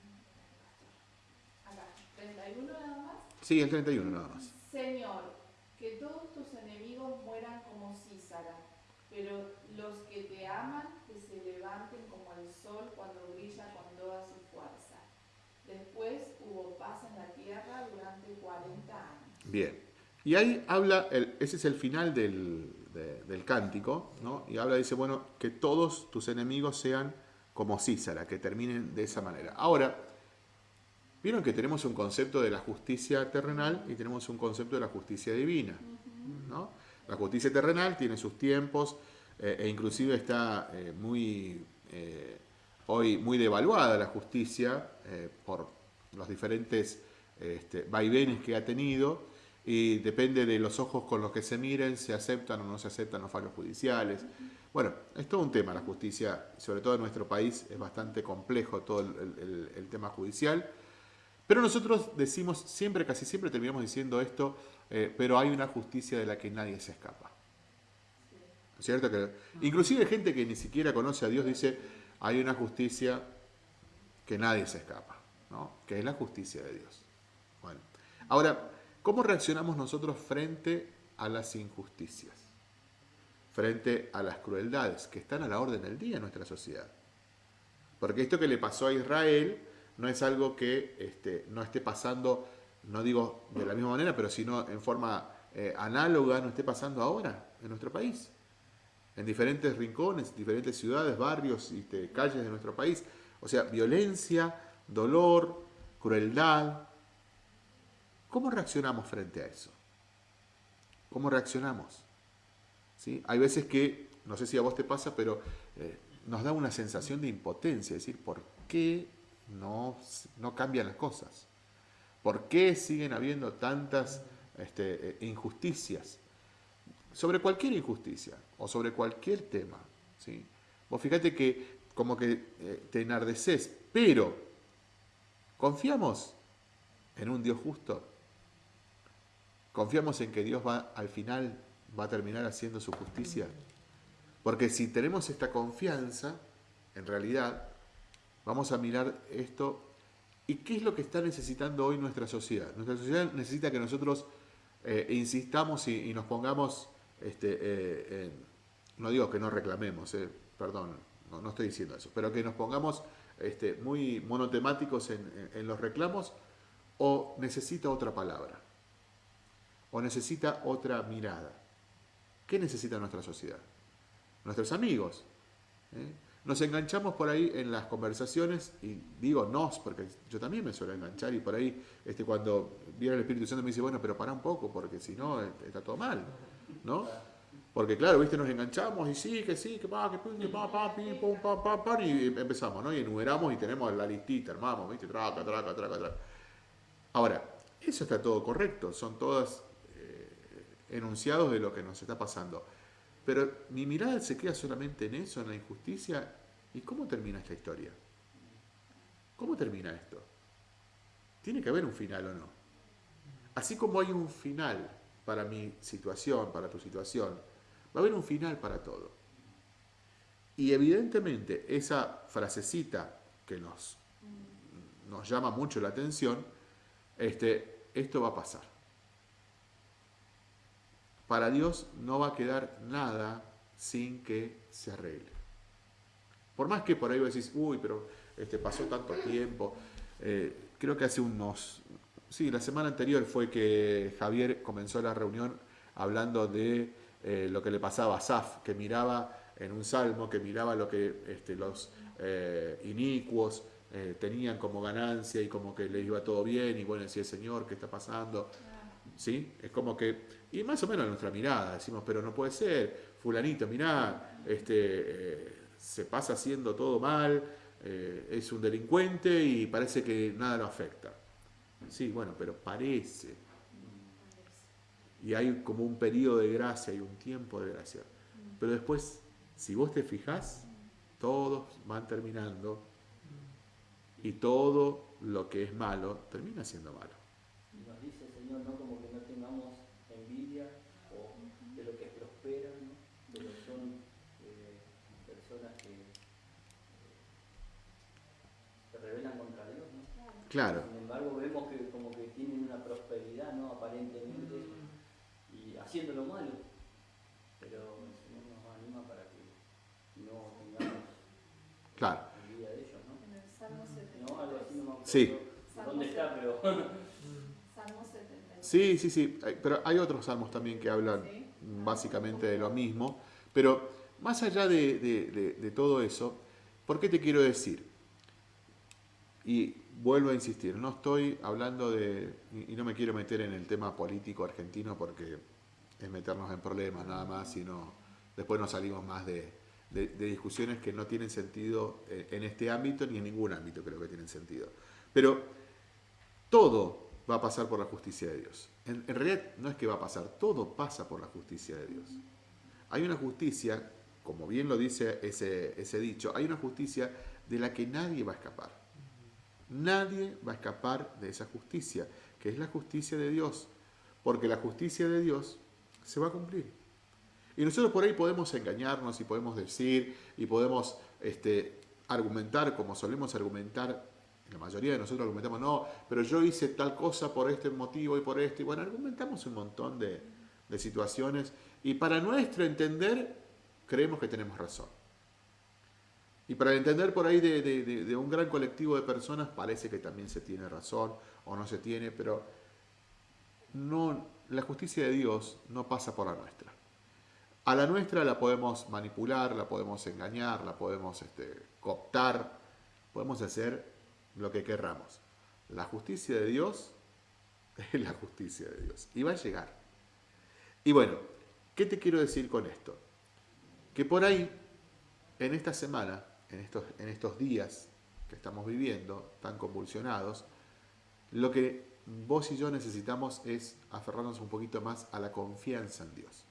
acá, 31 nada más. Sí, el 31 nada más. Señor, que todos tus enemigos mueran como císara, pero los que te aman que se levanten como el sol cuando brilla con toda su fuerza. Después hubo paz en la tierra durante 40 años. Bien. Y ahí habla, el, ese es el final del, del cántico, ¿no? Y habla, dice, bueno, que todos tus enemigos sean como Císara, que terminen de esa manera. Ahora, vieron que tenemos un concepto de la justicia terrenal y tenemos un concepto de la justicia divina, ¿no? La justicia terrenal tiene sus tiempos eh, e inclusive está eh, muy, eh, hoy muy devaluada la justicia por los diferentes este, vaivenes que ha tenido, y depende de los ojos con los que se miren, se aceptan o no se aceptan los fallos judiciales. Bueno, es todo un tema la justicia, sobre todo en nuestro país es bastante complejo todo el, tema judicial, pero nosotros decimos siempre, casi siempre terminamos diciendo esto, eh, pero hay una justicia de la que nadie se escapa. ¿Cierto? Que, inclusive gente que ni siquiera conoce a Dios dice, hay una justicia que nadie se escapa, ¿no? que es la justicia de Dios. Bueno, ahora, ¿Cómo reaccionamos nosotros frente a las injusticias? Frente a las crueldades que están a la orden del día en nuestra sociedad. Porque esto que le pasó a Israel no es algo que este, no esté pasando, no digo de la misma manera, pero sino en forma eh, análoga, no esté pasando ahora en nuestro país. En diferentes rincones, diferentes ciudades, barrios, este, calles de nuestro país. O sea, violencia, dolor, crueldad, ¿Cómo reaccionamos frente a eso? ¿Cómo reaccionamos? ¿Sí? Hay veces que, no sé si a vos te pasa, pero eh, nos da una sensación de impotencia, es decir, ¿por qué no, no cambian las cosas? ¿Por qué siguen habiendo tantas este, eh, injusticias? Sobre cualquier injusticia o sobre cualquier tema. ¿sí? Vos fíjate que como que eh, te enardeces, pero ¿confiamos en un Dios justo? Confiamos en que Dios va al final va a terminar haciendo su justicia. Porque si tenemos esta confianza, en realidad, vamos a mirar esto. ¿Y qué es lo que está necesitando hoy nuestra sociedad? Nuestra sociedad necesita que nosotros eh, insistamos y, nos pongamos, este, eh, no digo que no reclamemos, eh, perdón, no, estoy diciendo eso, pero que nos pongamos este, muy monotemáticos en los reclamos o necesita otra palabra o necesita otra mirada. ¿Qué necesita nuestra sociedad? Nuestros amigos. ¿eh? Nos enganchamos por ahí en las conversaciones, y digo nos, porque yo también me suelo enganchar, y por ahí este, cuando viene el Espíritu Santo me dice, bueno, pero para un poco, porque si no, está todo mal. ¿no? Porque claro, viste, nos enganchamos y sí, que sí, que va, que pum, que pa, pa, pim, pum, pa, pa, pa, y empezamos, ¿no? Y enumeramos y tenemos la listita, armamos, viste, traca, traca, traca, traca. Ahora, eso está todo correcto, son todas enunciados de lo que nos está pasando. Pero mi mirada se queda solamente en eso, en la injusticia. ¿Y cómo termina esta historia? ¿Cómo termina esto? Tiene que haber un final o no. Así como hay un final para mi situación, para tu situación, va a haber un final para todo. Y evidentemente esa frasecita que nos, nos llama mucho la atención, este, esto va a pasar para Dios no va a quedar nada sin que se arregle. Por más que por ahí vos decís, uy, pero este, pasó tanto tiempo. Eh, creo que hace unos... Sí, la semana anterior fue que Javier comenzó la reunión hablando de eh, lo que le pasaba a Saf, que miraba en un salmo, que miraba lo que este, los eh, inicuos tenían como ganancia y como que les iba todo bien y bueno, decía, Señor, ¿qué está pasando? ¿Sí? Es como que, y más o menos nuestra mirada, decimos, pero no puede ser, fulanito, mirá, este, eh, se pasa haciendo todo mal, eh, es un delincuente y parece que nada lo afecta. Sí, bueno, pero parece. Y hay como un periodo de gracia, hay un tiempo de gracia. Pero después, si vos te fijás, todos van terminando y todo lo que es malo termina siendo malo. Nos dice el Señor, ¿no? Como que no tengamos envidia o de lo que prospera, ¿no? De lo que son eh, personas que eh, se rebelan contra Dios, ¿no? Claro, Sin embargo, vemos que como que tienen una prosperidad, ¿no? Aparentemente, y haciendo lo malo. Pero el Señor nos anima para que no tengamos claro. envidia de ellos, ¿no? En el Salmo 70. ¿No? Algo así no me acuerdo Sí. dónde está, pero Salmo 70. Sí, sí, sí, pero hay otros salmos también que hablan Sí. básicamente de lo mismo. Pero más allá de, de- de- de todo eso, ¿por qué te quiero decir? Y vuelvo a insistir, no estoy hablando de, y no me quiero meter en el tema político argentino porque es meternos en problemas nada más, sino después nos salimos más de discusiones que no tienen sentido eh, en este ámbito ni en ningún ámbito creo que tienen sentido. Pero todo va a pasar por la justicia de Dios. En, en realidad no es que va a pasar, todo pasa por la justicia de Dios. Hay una justicia, como bien lo dice ese, ese dicho, hay una justicia de la que nadie va a escapar. Nadie va a escapar de esa justicia, que es la justicia de Dios, porque la justicia de Dios se va a cumplir. Y nosotros por ahí podemos engañarnos y podemos decir y podemos este, argumentar como solemos argumentar, la mayoría de nosotros argumentamos, no, pero yo hice tal cosa por este motivo y por este, y bueno, argumentamos un montón de, de situaciones y para nuestro entender creemos que tenemos razón. Y para entender por ahí de, un gran colectivo de personas parece que también se tiene razón o no se tiene, pero no, la justicia de Dios no pasa por la nuestra. A la nuestra la podemos manipular, la podemos engañar, la podemos este, cooptar, podemos hacer lo que querramos. La justicia de Dios [LAUGHS] es la justicia de Dios y va a llegar. Y bueno, ¿qué te quiero decir con esto? Que por ahí, en esta semana, en estos, en estos días que estamos viviendo, tan convulsionados, lo que vos y yo necesitamos es aferrarnos un poquito más a la confianza en Dios.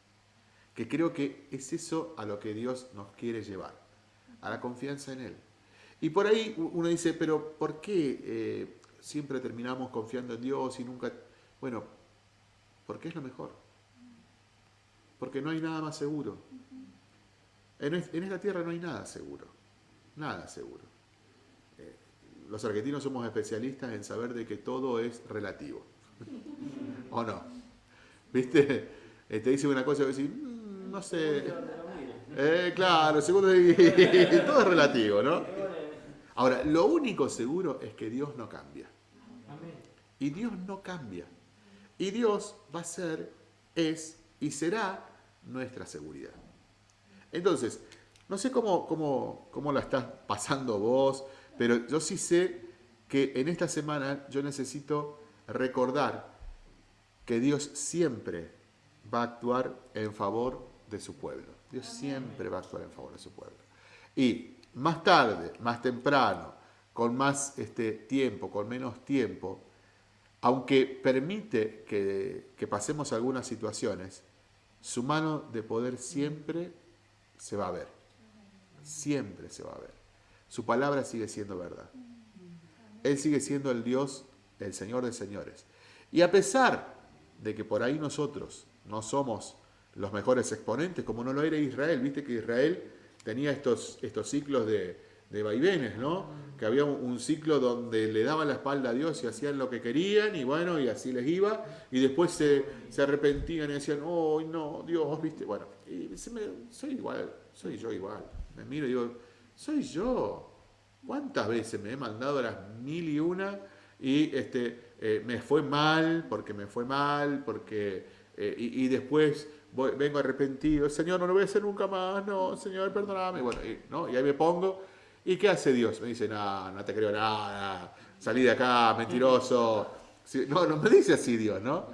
Que creo que es eso a lo que Dios nos quiere llevar, a la confianza en Él. Y por ahí uno dice, pero ¿por qué eh, siempre terminamos confiando en Dios y nunca... Bueno, porque es lo mejor. Porque no hay nada más seguro. En, es- en esta tierra no hay nada seguro. Nada seguro. Eh, los argentinos somos especialistas en saber de que todo es relativo. [LAUGHS] ¿O no? ¿Viste? Eh, te dice una cosa y vos decís, "Mm, no sé. Eh, claro, segundo [LAUGHS] todo es relativo, ¿no? Ahora, lo único seguro es que Dios no cambia. Y Dios no cambia. Y Dios va a ser, es y será nuestra seguridad. Entonces, no sé cómo, cómo, cómo la estás pasando vos, pero yo sí sé que en esta semana yo necesito recordar que Dios siempre va a actuar en favor de su pueblo. Dios siempre va a actuar en favor de su pueblo. Y más tarde, más temprano, con más este, tiempo, con menos tiempo, aunque permite que, que pasemos algunas situaciones, su mano de poder siempre se va a ver. Siempre se va a ver. Su palabra sigue siendo verdad. Él sigue siendo el Dios, el Señor de señores. Y a pesar de que por ahí nosotros no somos los mejores exponentes, como no lo era Israel, viste que Israel tenía estos, estos ciclos de, de vaivenes, ¿no? Que había un, ciclo donde le daban la espalda a Dios y hacían lo que querían, y bueno, y así les iba, y después se, se arrepentían y decían, oh, no, Dios, viste, bueno, y me- soy igual, soy yo igual. Me miro y digo, soy yo. ¿Cuántas veces me he mandado las mil y una y este, eh, me fue mal, porque me fue mal, porque... eh, y, después voy- vengo arrepentido, Señor, no lo voy a hacer nunca más, no, Señor, perdóname. Bueno, y, ¿no? y ahí me pongo, ¿y qué hace Dios? Me dice, no, no te creo nada, salí de acá, mentiroso. No, no me dice así Dios, ¿no?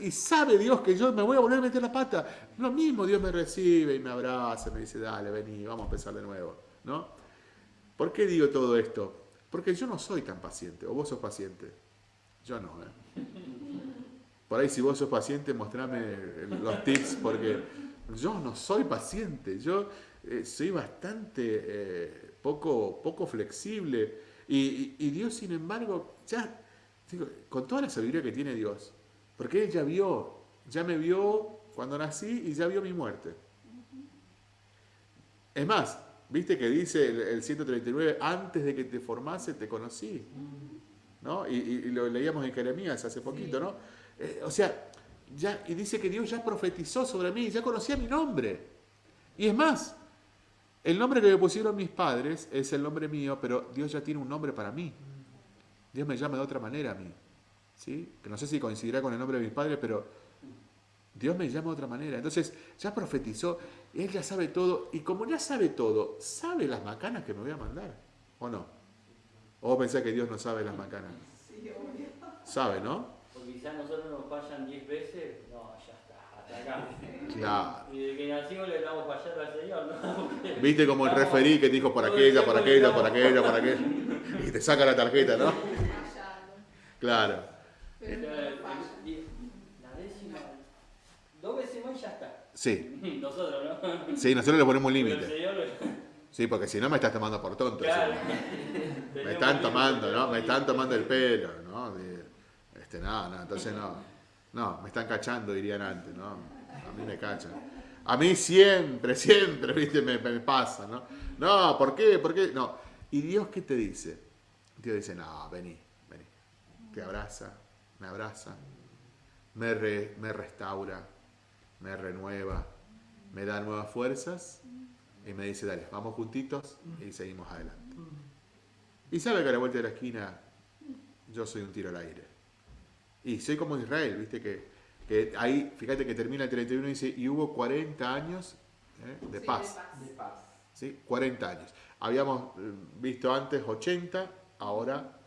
Y sabe Dios que yo me voy a volver a meter la pata. Lo mismo Dios me recibe y me abraza, me dice, dale, vení, vamos a empezar de nuevo. ¿no? ¿Por qué digo todo esto? Porque yo no soy tan paciente, o vos sos paciente. Yo no, ¿eh? Por ahí si vos sos paciente, mostrame los tips, porque yo no soy paciente, yo eh, soy bastante eh, poco, poco flexible. Y, Dios, sin embargo, ya, con toda la sabiduría que tiene Dios, porque Él ya vio, ya me vio cuando nací y ya vio mi muerte. Es más, viste que dice el, el 139, antes de que te formase te conocí. ¿no? Y, y- y lo leíamos en Jeremías hace poquito, ¿no? Eh, o sea, ya, y dice que Dios ya profetizó sobre mí, ya conocía mi nombre. Y es más, el nombre que me pusieron mis padres es el nombre mío, pero Dios ya tiene un nombre para mí. Dios me llama de otra manera a mí. ¿Sí? Que no sé si coincidirá con el nombre de mis padres, pero Dios me llama de otra manera. Entonces, ya profetizó, Él ya sabe todo, y como ya sabe todo, sabe las macanas que me voy a mandar, ¿o no? ¿O pensás que Dios no sabe las macanas? Sí, obvio. Sabe, ¿no? Porque quizás nosotros nos fallan 10 veces, no, ya está, hasta acá. Claro. Y de que nacimos le estamos fallando al Señor, ¿no? [LAUGHS] ¿Viste como el referí que te dijo por aquella, por aquella, por aquella, por aquella? Y te saca la tarjeta, ¿no? Claro. Pero no falla. La décima, dos veces más y ya está. Sí, [LAUGHS] Nosotros, ¿no? sí, nosotros le ponemos un límite. Sí, porque si no me estás tomando por tonto. claro. sí. [LAUGHS] Me están tomando, ¿no? Me están tomando el pelo, ¿no? Este, no, no, entonces no. No, me están cachando, dirían antes, ¿no? A mí me cachan. A mí siempre, siempre, ¿viste? Me, me pasa, ¿no? No, ¿por qué? ¿Por qué? No. ¿Y Dios qué te dice? Dios dice, no, vení, vení. Te abraza, me abraza, me, re- me restaura, me renueva, me da nuevas fuerzas y me dice, dale, vamos juntitos y seguimos adelante. Y sabe que a la vuelta de la esquina yo soy un tiro al aire. Y soy como Israel, viste que, que ahí, fíjate que termina el 31 y dice, y hubo 40 años ¿eh? de Sí, paz. De paz. ¿sí? 40 años. Habíamos eh, visto antes 80, ahora.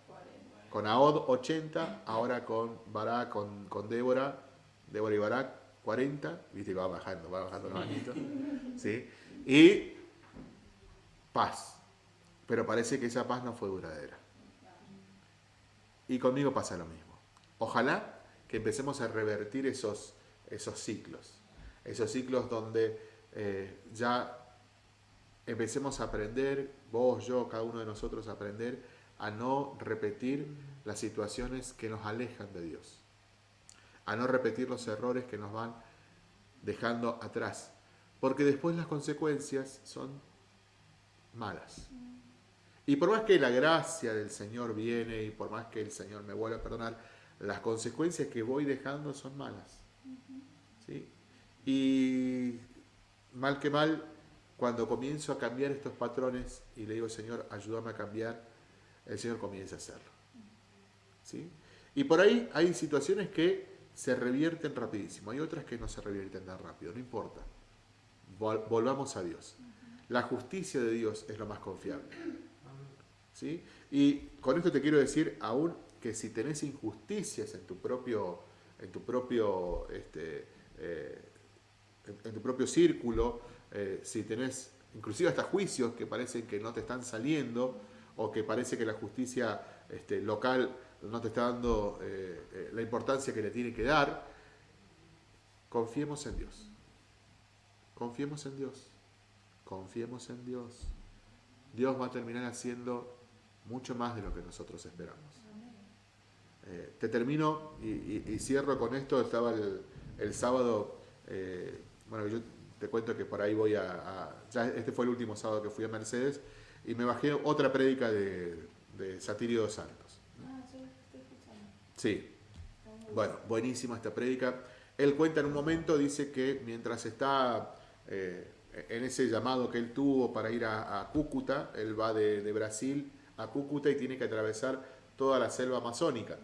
Con Ahod 80, ahora con Barak, con, con Débora, Débora y Barak 40, viste va bajando, va bajando los añitos, [LAUGHS] ¿sí? Y paz. Pero parece que esa paz no fue duradera. Y conmigo pasa lo mismo. Ojalá que empecemos a revertir esos, esos ciclos. Esos ciclos donde eh, ya empecemos a aprender, vos, yo, cada uno de nosotros, a aprender a no repetir las situaciones que nos alejan de Dios. A no repetir los errores que nos van dejando atrás. Porque después las consecuencias son malas. Y por más que la gracia del Señor viene y por más que el Señor me vuelva a perdonar, las consecuencias que voy dejando son malas. ¿Sí? Y mal que mal, cuando comienzo a cambiar estos patrones y le digo, Señor, ayúdame a cambiar, el Señor comienza a hacerlo. ¿Sí? Y por ahí hay situaciones que se revierten rapidísimo, hay otras que no se revierten tan rápido, no importa. Vol- volvamos a Dios. La justicia de Dios es lo más confiable. ¿sí? Y con esto te quiero decir aún que si tenés injusticias en tu propio, en tu propio, este, eh, en, en tu propio círculo, eh, si tenés inclusive hasta juicios que parecen que no te están saliendo o que parece que la justicia este, local no te está dando eh, eh, la importancia que le tiene que dar, confiemos en Dios. Confiemos en Dios. Confiemos en Dios. Dios va a terminar haciendo mucho más de lo que nosotros esperamos. Eh, te termino y, cierro con esto. Estaba el, el sábado, eh, bueno, yo te cuento que por ahí voy a, a- ya este fue el último sábado que fui a Mercedes y me bajé otra prédica de, de Satirio dos Santos. Ah, yo estoy escuchando. Sí, bueno, buenísima esta prédica. Él cuenta en un momento, dice que mientras está eh, en ese llamado que él tuvo para ir a, a Cúcuta, él va de, de Brasil a Cúcuta y tiene que atravesar toda la selva amazónica.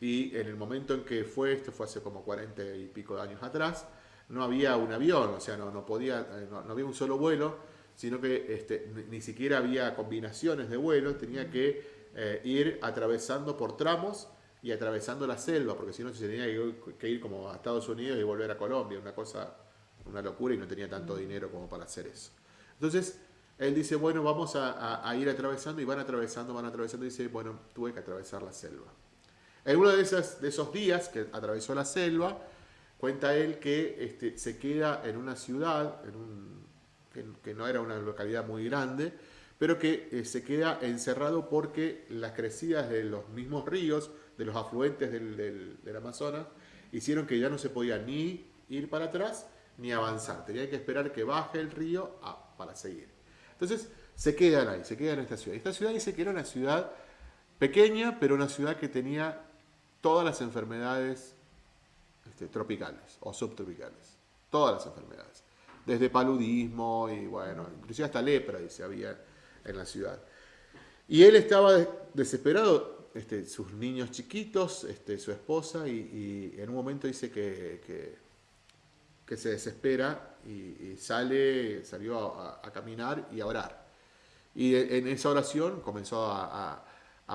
Y en el momento en que fue, esto fue hace como 40 y pico de años atrás, no había un avión, o sea, no, no podía, eh, no, no había un solo vuelo, sino que este, ni, siquiera había combinaciones de vuelos, tenía que eh, ir atravesando por tramos y atravesando la selva, porque si no se tenía que ir como a Estados Unidos y volver a Colombia, una cosa, una locura y no tenía tanto dinero como para hacer eso. Entonces, él dice, bueno, vamos a, ir atravesando y van atravesando, van atravesando y dice, bueno, tuve que atravesar la selva. En uno de, esas, de esos días que atravesó la selva, cuenta él que este, se queda en una ciudad, en un, que, no era una localidad muy grande, pero que eh, se queda encerrado porque las crecidas de los mismos ríos de los afluentes del, Amazonas, hicieron que ya no se podía ni ir para atrás ni avanzar. Tenía que esperar que baje el río para seguir. Entonces se quedan ahí, se quedan en esta ciudad. Esta ciudad dice que era una ciudad pequeña, pero una ciudad que tenía todas las enfermedades este, tropicales o subtropicales. Todas las enfermedades. Desde paludismo y bueno, inclusive hasta lepra, dice, había en la ciudad. Y él estaba desesperado este, sus niños chiquitos, este, su esposa, y, en un momento dice que, que, se desespera y, sale, salió a, caminar y a orar. Y en esa oración comenzó a,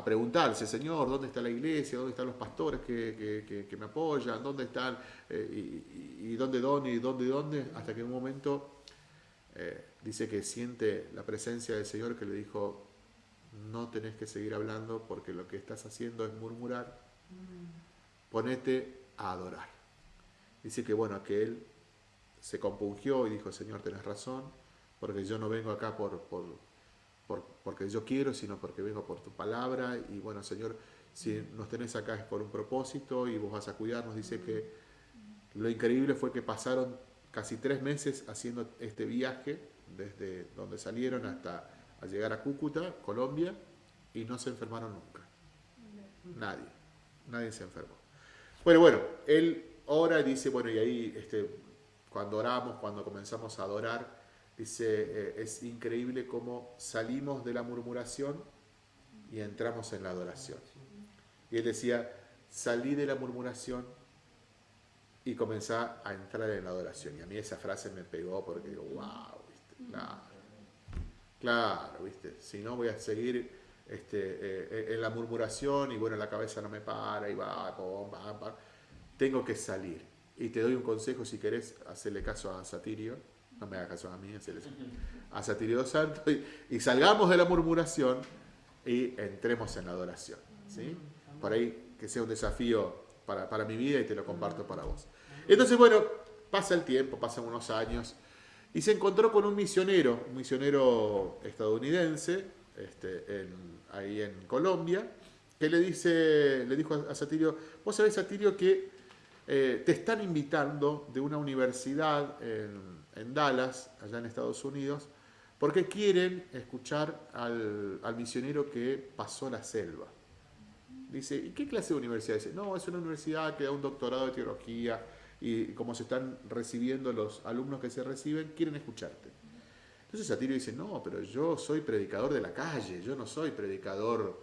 preguntarse, Señor, ¿dónde está la iglesia? ¿Dónde están los pastores que, me apoyan? ¿Dónde están? Eh, y, dónde, dónde, y dónde, dónde? Hasta que en un momento eh, dice que siente la presencia del Señor que le dijo, no tenés que seguir hablando porque lo que estás haciendo es murmurar. Ponete a adorar. Dice que bueno, que él se compungió y dijo, Señor, tenés razón, porque yo no vengo acá por, por, porque yo quiero, sino porque vengo por tu palabra. Y bueno, Señor, si nos tenés acá es por un propósito y vos vas a cuidarnos. Dice que lo increíble fue que pasaron casi tres meses haciendo este viaje, desde donde salieron hasta a llegar a Cúcuta, Colombia, y no se enfermaron nunca. Nadie, nadie se enfermó. Bueno, bueno, él ora y dice, bueno, y ahí este, cuando oramos, cuando comenzamos a adorar, dice, eh, es increíble cómo salimos de la murmuración y entramos en la adoración. Y él decía, salí de la murmuración y comencé a entrar en la adoración. Y a mí esa frase me pegó porque digo, wow, ¿viste? Claro, ¿viste? Si no voy a seguir este, eh, en la murmuración y bueno, la cabeza no me para y va, va, va, Tengo que salir. Y te doy un consejo si querés hacerle caso a Satirio, no me hagas caso a mí, a Satirio Santo y, y, salgamos de la murmuración y entremos en la adoración. ¿sí? Por ahí que sea un desafío para, para mi vida y te lo comparto para vos. Entonces, bueno, pasa el tiempo, pasan unos años y se encontró con un misionero, un misionero estadounidense, este, ahí en Colombia, que le, dice, le dijo a Satirio, vos sabés Satirio que eh, te están invitando de una universidad en, Dallas, allá en Estados Unidos, porque quieren escuchar al, al, misionero que pasó la selva. Dice, ¿y qué clase de universidad? Dice, no, es una universidad que da un doctorado de teología, y como se están recibiendo los alumnos que se reciben, quieren escucharte. Entonces Satirio dice, no, pero yo soy predicador de la calle, yo no soy predicador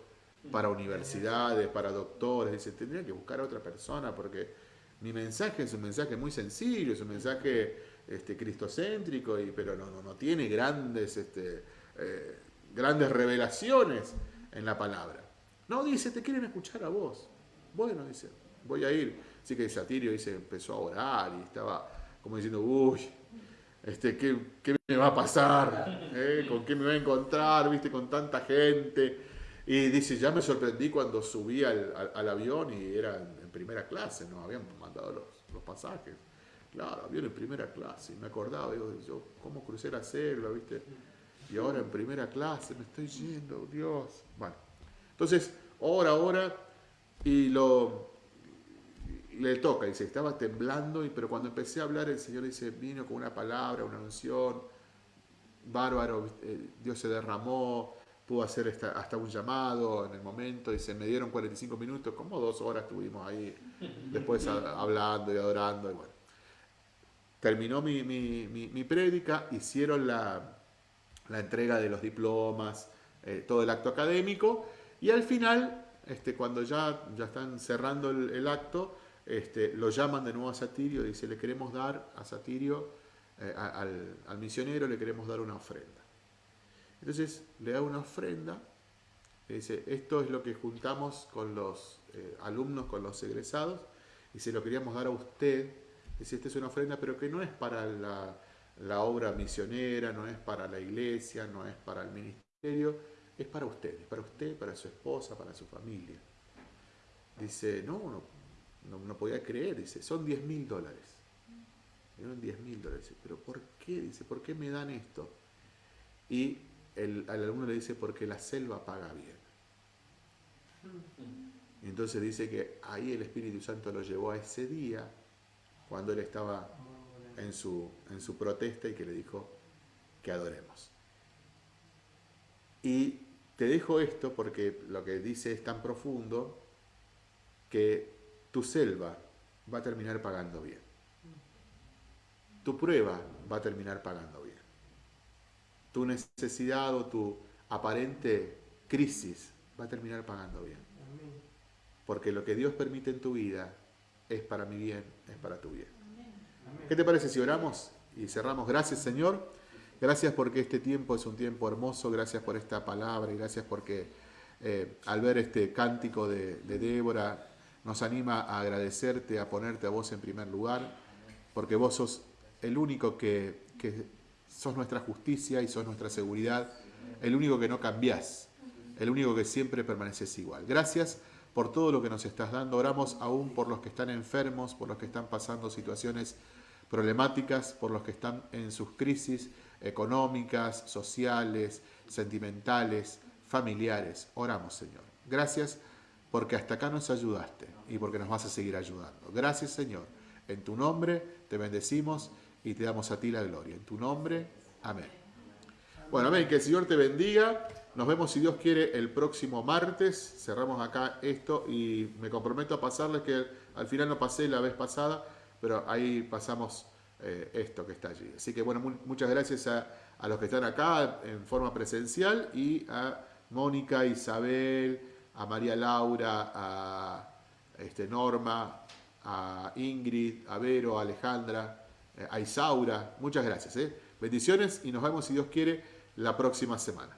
para universidades, para doctores. Dice, tendría que buscar a otra persona porque mi mensaje es un mensaje muy sencillo, es un mensaje este, cristocéntrico, y, pero no, no, no tiene grandes, este, eh, grandes revelaciones en la palabra. No, dice, te quieren escuchar a vos. Bueno, dice, voy a ir. Así que Satirio dice, empezó a orar y estaba como diciendo, uy, este, ¿qué, me va a pasar? ¿Eh? ¿Con qué me voy a encontrar? ¿Viste? Con tanta gente. Y dice, ya me sorprendí cuando subí al, avión y era en, primera clase, ¿no? Habían mandado los, pasajes. Claro, avión en primera clase. Y me acordaba, digo, yo, ¿cómo crucé la selva, viste? Y ahora en primera clase me estoy yendo, Dios. Bueno, entonces, hora, hora, y lo, le toca, dice, estaba temblando, y, pero cuando empecé a hablar el Señor dice, vino con una palabra, una unción, bárbaro, eh, Dios se derramó, pudo hacer hasta, un llamado en el momento, dice, me dieron 45 minutos, como dos horas estuvimos ahí, después hablando y adorando, y bueno. Terminó mi, mi, prédica, hicieron la, entrega de los diplomas, eh, todo el acto académico, y al final, este, cuando ya, ya están cerrando el acto, este, lo llaman de nuevo a Satirio y dice, le queremos dar a Satirio, eh, al, misionero, le queremos dar una ofrenda. Entonces le da una ofrenda Dice, esto es lo que juntamos con los eh, alumnos, con los egresados, y se lo queríamos dar a usted. Dice, esta es una ofrenda, pero que no es para la, la obra misionera, no es para la iglesia, no es para el ministerio, es para usted, es para usted, para su esposa, para su familia. Dice, no, no, no, no podía creer, dice, son 10 mil dólares. Dieron 10 mil dólares. Pero ¿por qué? Dice, ¿por qué me dan esto? Y el, al alumno le dice, porque la selva paga bien. Y entonces dice que ahí el Espíritu Santo lo llevó a ese día, cuando él estaba en su, en su protesta y que le dijo que adoremos. Y te dejo esto porque lo que dice es tan profundo que tu selva va a terminar pagando bien. Tu prueba va a terminar pagando bien. Tu necesidad o tu aparente crisis va a terminar pagando bien. Porque lo que Dios permite en tu vida es para mi bien, es para tu bien. ¿Qué te parece si oramos y cerramos? Gracias Señor. Gracias porque este tiempo es un tiempo hermoso. Gracias por esta palabra y gracias porque eh, al ver este cántico de, de Débora nos anima a agradecerte, a ponerte a vos en primer lugar, porque vos sos el único que, que sos nuestra justicia y sos nuestra seguridad, el único que no cambiás, el único que siempre permaneces igual. Gracias por todo lo que nos estás dando. Oramos aún por los que están enfermos, por los que están pasando situaciones problemáticas, por los que están en sus crisis económicas, sociales, sentimentales, familiares. Oramos, Señor. Gracias porque hasta acá nos ayudaste y porque nos vas a seguir ayudando. Gracias, Señor. En tu nombre te bendecimos y te damos a ti la gloria. En tu nombre, amén. Bueno, amén. Que el Señor te bendiga. Nos vemos, si Dios quiere, el próximo martes. Cerramos acá esto y me comprometo a pasarles que al final no pasé la vez pasada, pero ahí pasamos eh, esto que está allí. Así que bueno, mu- muchas gracias a, a los que están acá en forma presencial y a Mónica, Isabel, a María Laura, a este, Norma, a Ingrid, a Vero, a Alejandra, eh, a Isaura. Muchas gracias. ¿eh? Bendiciones y nos vemos, si Dios quiere, la próxima semana.